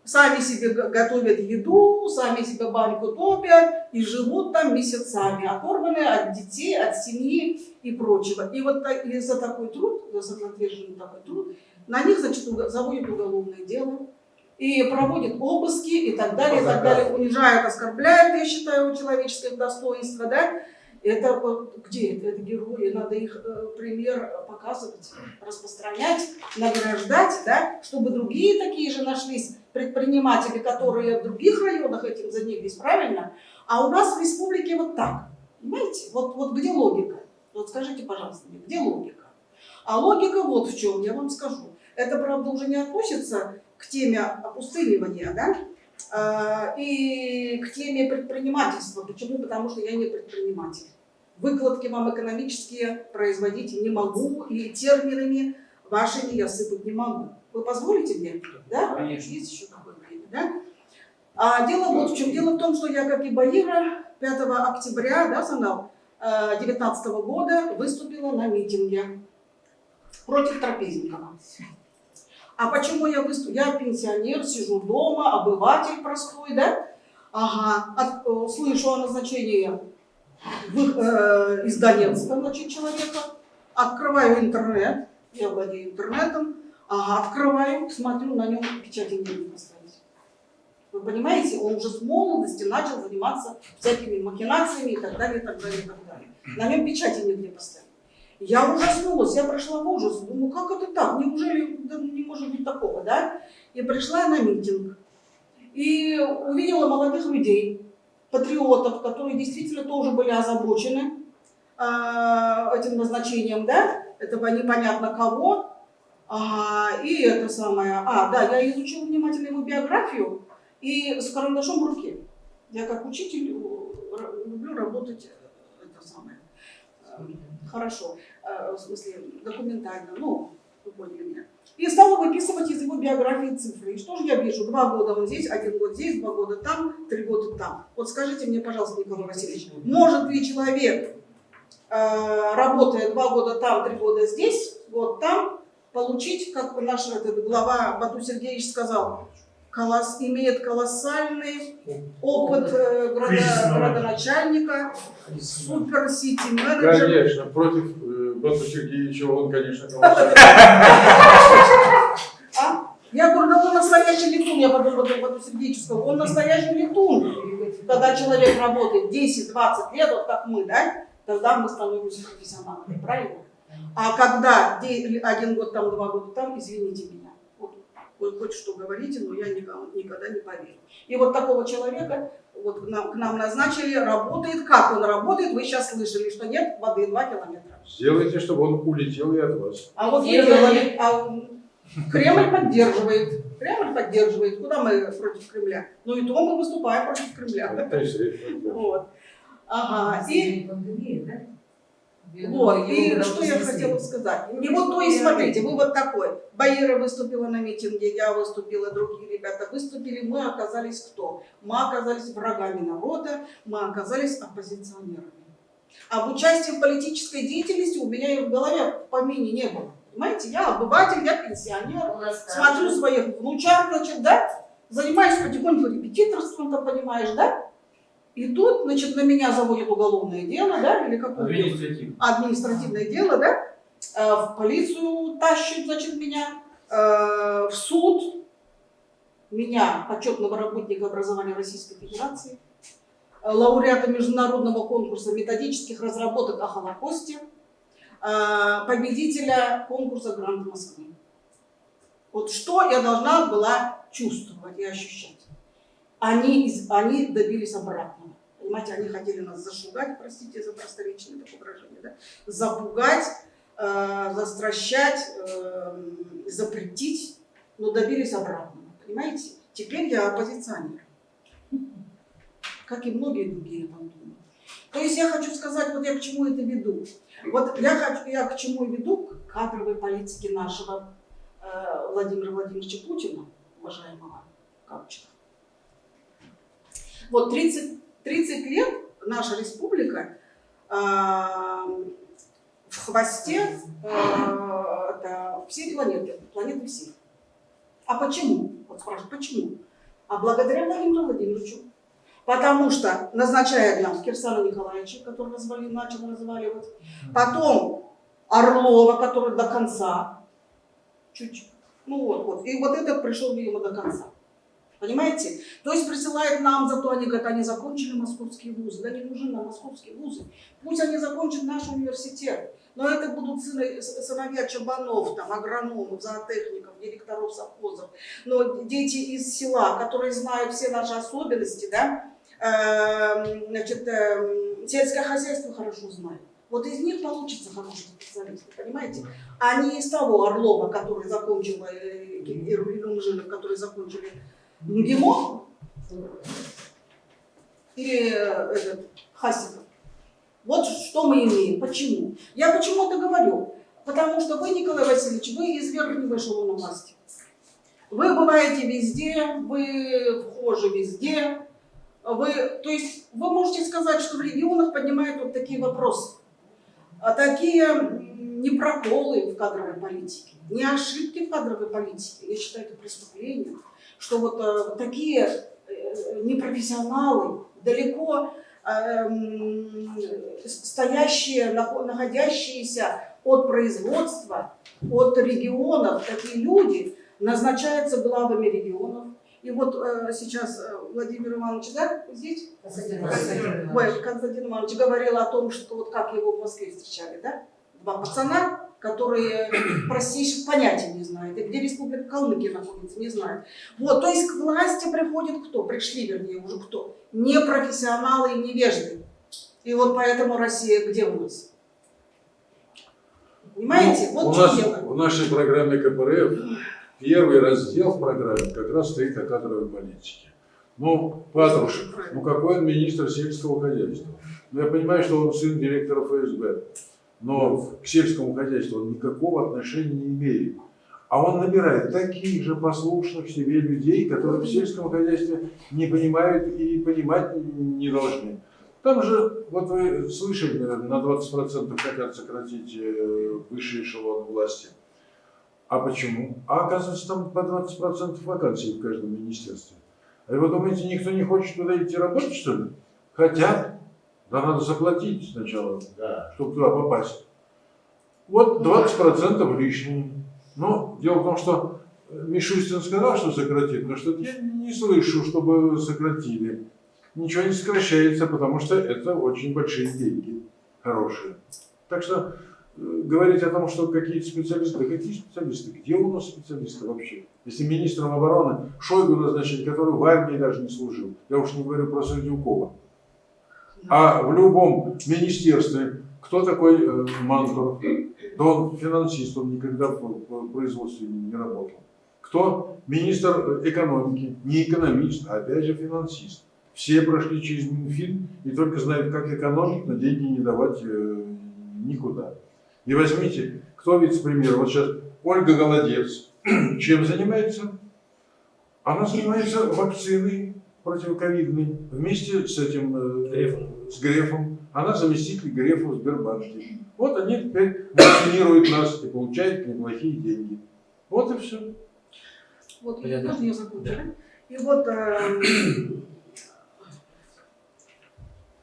сами себе готовят еду, сами себе баньку топят и живут там месяцами, оторваны от детей, от семьи и прочего. И вот и за такой труд, за самоотверженный такой труд, на них, значит, заводят уголовное дело, и проводят обыски и так далее, и так далее, унижают, оскорбляют, я считаю, человеческое достоинство, да, это вот где это? Это герои, надо их э, пример показывать, распространять, награждать, да, чтобы другие такие же нашлись предприниматели, которые в других районах этим занялись, правильно? А у нас в республике вот так, понимаете? Вот, вот где логика? Вот скажите, пожалуйста, мне, где логика? А логика вот в чем, я вам скажу. Это, правда, уже не относится к теме опустынивания, да? А, и к теме предпринимательства. Почему? Потому что я не предприниматель. Выкладки вам экономические производить не могу, и терминами вашими я сыпать не могу. Вы позволите мне? Да? Конечно. Есть еще такое время, да? А дело вот в чем. Дело в том, что я, как и Баира, 5 октября, да, Санал, 19 года выступила на митинге против Трапезникова. А почему я выступила? Я пенсионер, сижу дома, обыватель простой, да? Ага, от- э, слышу о назначении в, э, из Донецка, значит, человека. Открываю интернет, я владею интернетом. Ага, открываю, смотрю, на нем печати не поставить. Вы понимаете, он уже с молодости начал заниматься всякими махинациями и так далее, и так далее, и так далее. На нем печати нигде поставить. Я ужаснулась, я пришла в ужас. Думаю, как это так? Неужели да не может быть такого, да? И пришла на митинг. И увидела молодых людей, патриотов, которые действительно тоже были озабочены а, этим назначением, да? Этого непонятно кого. Ага, и это самое. А, да, я изучила внимательно его биографию и с карандашом в руке. Я как учитель э, люблю работать э, это самое. Хорошо, Э, в смысле документально, ну, вы поняли меня. И стала выписывать из его биографии цифры. И что же я вижу? Два года он здесь, один год здесь, два года там, три года там. Вот скажите мне, пожалуйста, Николай Васильевич, может ли человек, э, работая два года там, три года здесь, год там, получить, как наш этот глава Бату Сергеевич сказал, колосс, имеет колоссальный опыт э, градо- Кризисного градоначальника, супер-сити-менеджер. Конечно, против э, Бату Сергеевича он, конечно, <laughs> колоссальный. А? Я говорю, да он настоящий летун, я потом потом Сергеевичу сказала, он настоящий летун. Когда человек работает 10-20 лет, вот как мы, да, тогда мы становимся профессионалами, правильно? А когда один год там, два года там, извините меня, вы хоть что говорите, но я никому, никогда не поверю. И вот такого человека вот к нам, к нам назначили, работает. Как он работает, вы сейчас слышали, что нет воды 2 километра. Сделайте, чтобы он улетел и от вас. А вот вы Делали. а Кремль поддерживает. Кремль поддерживает. Куда мы против Кремля? Ну и то мы выступаем против Кремля. Вот. Ага. И? Вот, и что я хотела сказать. И вот, то есть, смотрите, вы вот такой. Баира выступила на митинге, я выступила, другие ребята выступили. Мы оказались кто? Мы оказались врагами народа, мы оказались оппозиционерами. Об участии в политической деятельности у меня и в голове в помине не было. Понимаете, я обыватель, я пенсионер, смотрю своих внучат, значит, да, занимаюсь потихоньку репетиторством, ты понимаешь, да? И тут, значит, на меня заводят уголовное дело, да, или какое Административно. административное дело, да, Э, в полицию тащат, значит, меня, э, в суд, меня, почетного работника образования Российской Федерации, э, лауреата международного конкурса методических разработок о Холокосте, победителя конкурса Гранд Москвы. Вот что я должна была чувствовать и ощущать. Они, они добились обратного. Понимаете, они хотели нас зашугать, простите за просторечное такое выражение, да? запугать, э, застращать, э, запретить, но добились обратного. Понимаете? Теперь я оппозиционер. Как и многие другие, думаю. То есть я хочу сказать, вот я к чему это веду. Вот я, хочу, я к чему веду, к кадровой политике нашего э, Владимира Владимировича Путина, уважаемого Капчика. Вот 30, 30 лет наша республика э, в хвосте э, всей планеты, планеты всей. А почему? Вот спрашивают, почему? А благодаря Владимиру Владимировичу. Потому что назначает нам Кирсана Николаевича, который развали, начал разваливать. Потом Орлова, который до конца. Чуть-чуть. Ну вот, вот. И вот этот пришел, видимо, до конца. Понимаете? То есть присылают нам, зато они говорят, они закончили московские вузы. Да не нужны нам московские вузы. Пусть они закончат наш университет. Но это будут сыны- сыновья чабанов, там, агрономов, зоотехников, директоров совхозов. Но дети из села, которые знают все наши особенности, да, эм, значит, эм, сельское хозяйство хорошо знают. Вот из них получится хорошие специалисты, понимаете? А не из того Орлова, который закончил, э, и Румжинов, которые закончили МГИМО, или э, этот, Хасиков. Вот что мы имеем. Почему? Я почему это говорю? Потому что вы, Николай Васильевич, вы из верхнего эшелона власти. Вы бываете везде, вы вхожи везде. Вы, то есть вы можете сказать, что в регионах поднимают вот такие вопросы. А такие не проколы в кадровой политике, не ошибки в кадровой политике. Я считаю это преступлением. Что вот э, такие э, непрофессионалы, далеко стоящие, нахо- находящиеся от производства, от регионов, такие люди назначаются главами регионов. И вот э, сейчас э, Владимир Иванович, да, здесь? Константин Ой, Константин Иванович говорил о том, что вот как его в Москве встречали, да? Два пацана, которые простейших понятий не знают. И где Республика Калмыкия находится, не знают. Вот, то есть к власти приходит кто? Пришли, вернее, уже кто? Непрофессионалы и невежды. И вот поэтому Россия где у нас? Понимаете? Ну, вот у нас дело. в нашей программе КПРФ первый раздел в программе как раз стоит о кадровой политике. Ну, Патрушев, ну какой он министр сельского хозяйства? Ну, я понимаю, что он сын директора ФСБ, но к сельскому хозяйству он никакого отношения не имеет. А он набирает таких же послушных себе людей, которые в сельском хозяйстве не понимают и понимать не должны. Там же, вот вы слышали, наверное, на 20% хотят сократить э, высший эшелон власти. А почему? А оказывается, там по 20% вакансий в каждом министерстве. А вы думаете, никто не хочет туда идти работать, что ли? Хотят. Да надо заплатить сначала, чтобы туда попасть. Вот 20% лишние. Но дело в том, что Мишустин сказал, что сократит, но что-то я не слышу, чтобы сократили. Ничего не сокращается, потому что это очень большие деньги, хорошие. Так что э, говорить о том, что какие-то специалисты, да какие специалисты, где у нас специалисты вообще? Если министром обороны Шойгу назначить, который в армии даже не служил, я уж не говорю про Сердюкова. А в любом министерстве кто такой э? Да он финансист, он никогда в, производстве не работал. Кто? Министр экономики, не экономист, а опять же финансист. Все прошли через Минфин и только знают, как экономить, но деньги не давать э, никуда. И возьмите, кто вице-премьер, вот сейчас Ольга Голодец, <clears throat> чем занимается? Она занимается вакциной противоковидной вместе с этим, э, Грефом. с Грефом. Она заместитель Грефа в Сбербанке. Вот они теперь вакцинируют нас и получают неплохие деньги. Вот и все. Вот, я закончу, да? И вот э,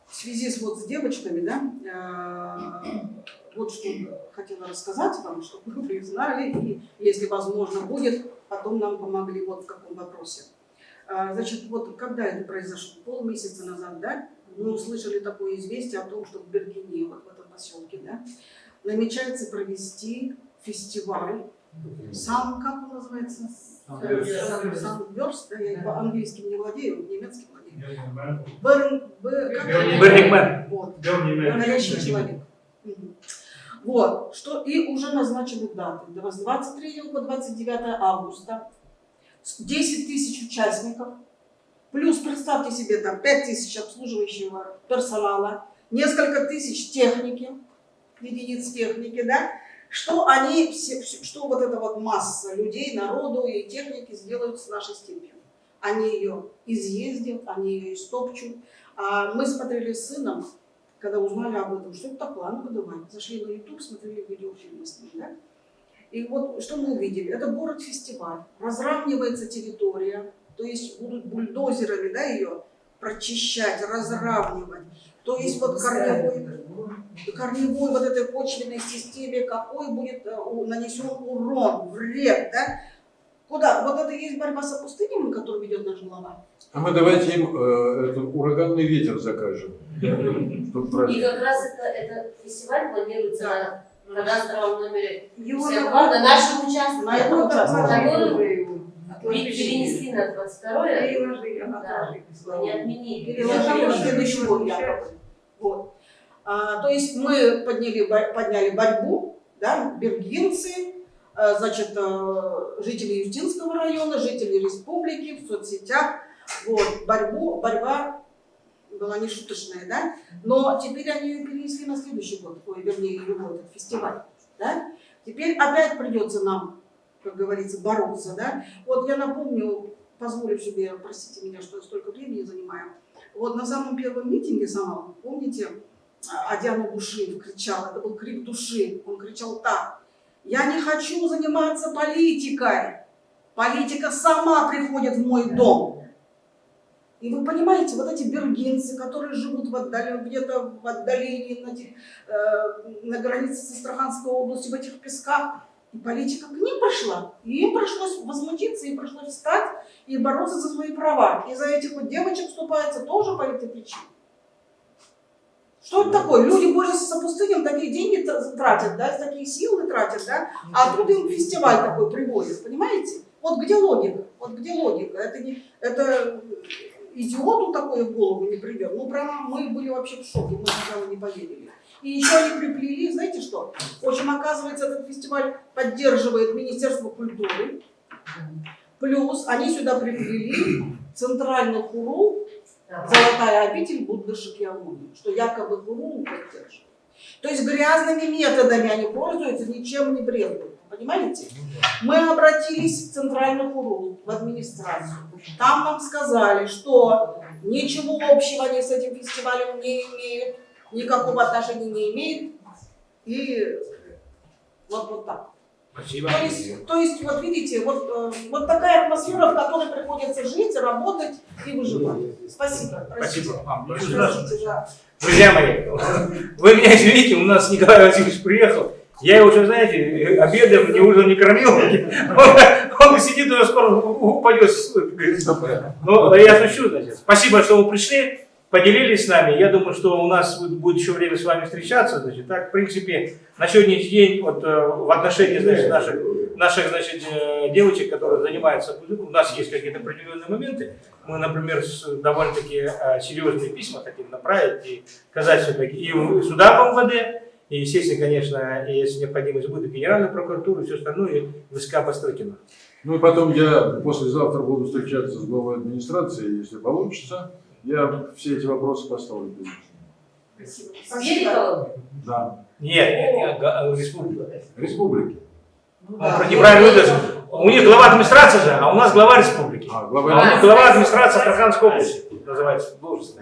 в связи с, вот, с девочками, да, э, вот что хотела рассказать вам, чтобы вы знали, и если возможно будет, потом нам помогли вот в каком вопросе. А, Значит, вот когда это произошло? Полмесяца назад, да, мы услышали такое известие о том, что в Бергене, вот в этом поселке, да, намечается провести фестиваль. Сам, как он называется? Sunburst, да, я по-английски не владею, немецким владею. Берн, Б- как- Burning Man. Вот. Горящий человек. Вот, что и уже назначены даты. С 23 по 29 августа. С 10 тысяч участников. Плюс, представьте себе, там 5 тысяч обслуживающего персонала, несколько тысяч техники, единиц техники, да, что они, все, что вот эта вот масса людей, народу и техники сделают с нашей степью. Они ее изъездят, они ее истопчут. А мы смотрели с сыном, когда узнали об этом, что это такое, а ну-ка давай. Зашли на YouTube, смотрели видеофильмы с ним, да? И вот что мы увидели? Это город-фестиваль. Разравнивается территория, то есть будут бульдозерами, да, ее прочищать, разравнивать. То есть вот корневой, корневой вот этой почвенной системе какой будет э, нанесен урон, вред, да? Куда? Вот это и есть борьба с опустыниванием, которую ведет наш глава. А мы давайте им э, этот ураганный ветер закажем. <laughs> И как раз это, этот фестиваль планируется на кадастровом номере Его 52 надо- на нашем участке, На этом участке. перенесли на 22 Переложили, да, не отменили. Переложили на следующий год. Вот. А, то есть мы подняли, подняли борьбу, да, бергинцы, э, значит, э, жители Юстинского района, жители республики в соцсетях. Вот, борьбу, борьба была не шуточная, да, но теперь они ее перенесли на следующий год, ой, вернее, его этот фестиваль, да. Теперь опять придется нам, как говорится, бороться, да. Вот я напомню, позволю себе, простите меня, что я столько времени занимаю, вот на самом первом митинге самом, помните, а, Адиана Бушиев кричал, это был крик души, он кричал так, я не хочу заниматься политикой, политика сама приходит в мой дом. И вы понимаете, вот эти бергинцы, которые живут в отдален- где-то в отдалении на, те- э, на границе с Астраханской областью, в этих песках, и политика к ним пришла. И им пришлось возмутиться, им пришлось встать и бороться за свои права. И за этих вот девочек вступается тоже по этой причине. Что это такое? Люди борются с опустынем, такие деньги тратят, да, такие силы тратят, да, а тут им фестиваль такой приводят, понимаете? Вот где логика? Вот где логика? Это, не, это идиоту такое в голову не придет. Ну, прямо мы были вообще в шоке, мы сначала не поверили. И еще они приплели, знаете что? В общем, оказывается, этот фестиваль поддерживает Министерство культуры. Плюс они сюда приплели центральный хуру «Золотая обитель Будды Шакьямуни», что якобы хуру поддерживает. То есть грязными методами они пользуются, ничем не брезгуют. Понимаете? Мы обратились в центральный хуру, в администрацию. Там нам сказали, что ничего общего они с этим фестивалем не имеют, никакого отношения не имеют. И вот, вот так. Спасибо. То есть, то есть, вот видите, вот, э, вот такая атмосфера, в которой приходится жить, работать и выживать. Спасибо. Простите. Спасибо вам. большое. Друзья мои, вы меня извините, у нас Николай Васильевич приехал. Я его уже, знаете, обедом, ни ужином не кормил. Он, он сидит, уже скоро упадет. говорит. Ну, я шучу, значит. Спасибо, что вы пришли, поделились с нами. Я думаю, что у нас будет- еще время с вами встречаться. Значит, так, в принципе, на сегодняшний день вот, э, в отношении значит, наших, наших значит, э, девочек, которые занимаются, у нас есть какие-то определенные моменты. Мы, например, довольно-таки э, серьезные письма хотим направить и сказать все-таки и сюда в МВД, и, естественно, конечно, и если необходимость будет, Генеральную прокуратуру, и все остальное, и ВСК Пострыкина. Ну и потом я послезавтра буду встречаться с главой администрации, если получится, я все эти вопросы поставлю. ним. Сверикова? Да. Нет, нет, нет, га- республика. Республики. Он про- неправильно выразил. У них глава администрации же, а у нас глава республики. А, А глава у них глава администрации Астраханской области называется должность.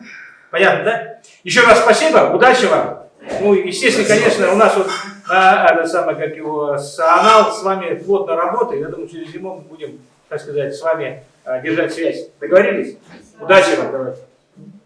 Понятно, да? Еще раз спасибо, удачи вам. Ну, естественно, конечно, у нас вот это самое, как его, САНАЛ с вами плотно работает. Я думаю, через зиму мы будем, так сказать, с вами а, держать связь. Договорились? Удачи вам, давайте.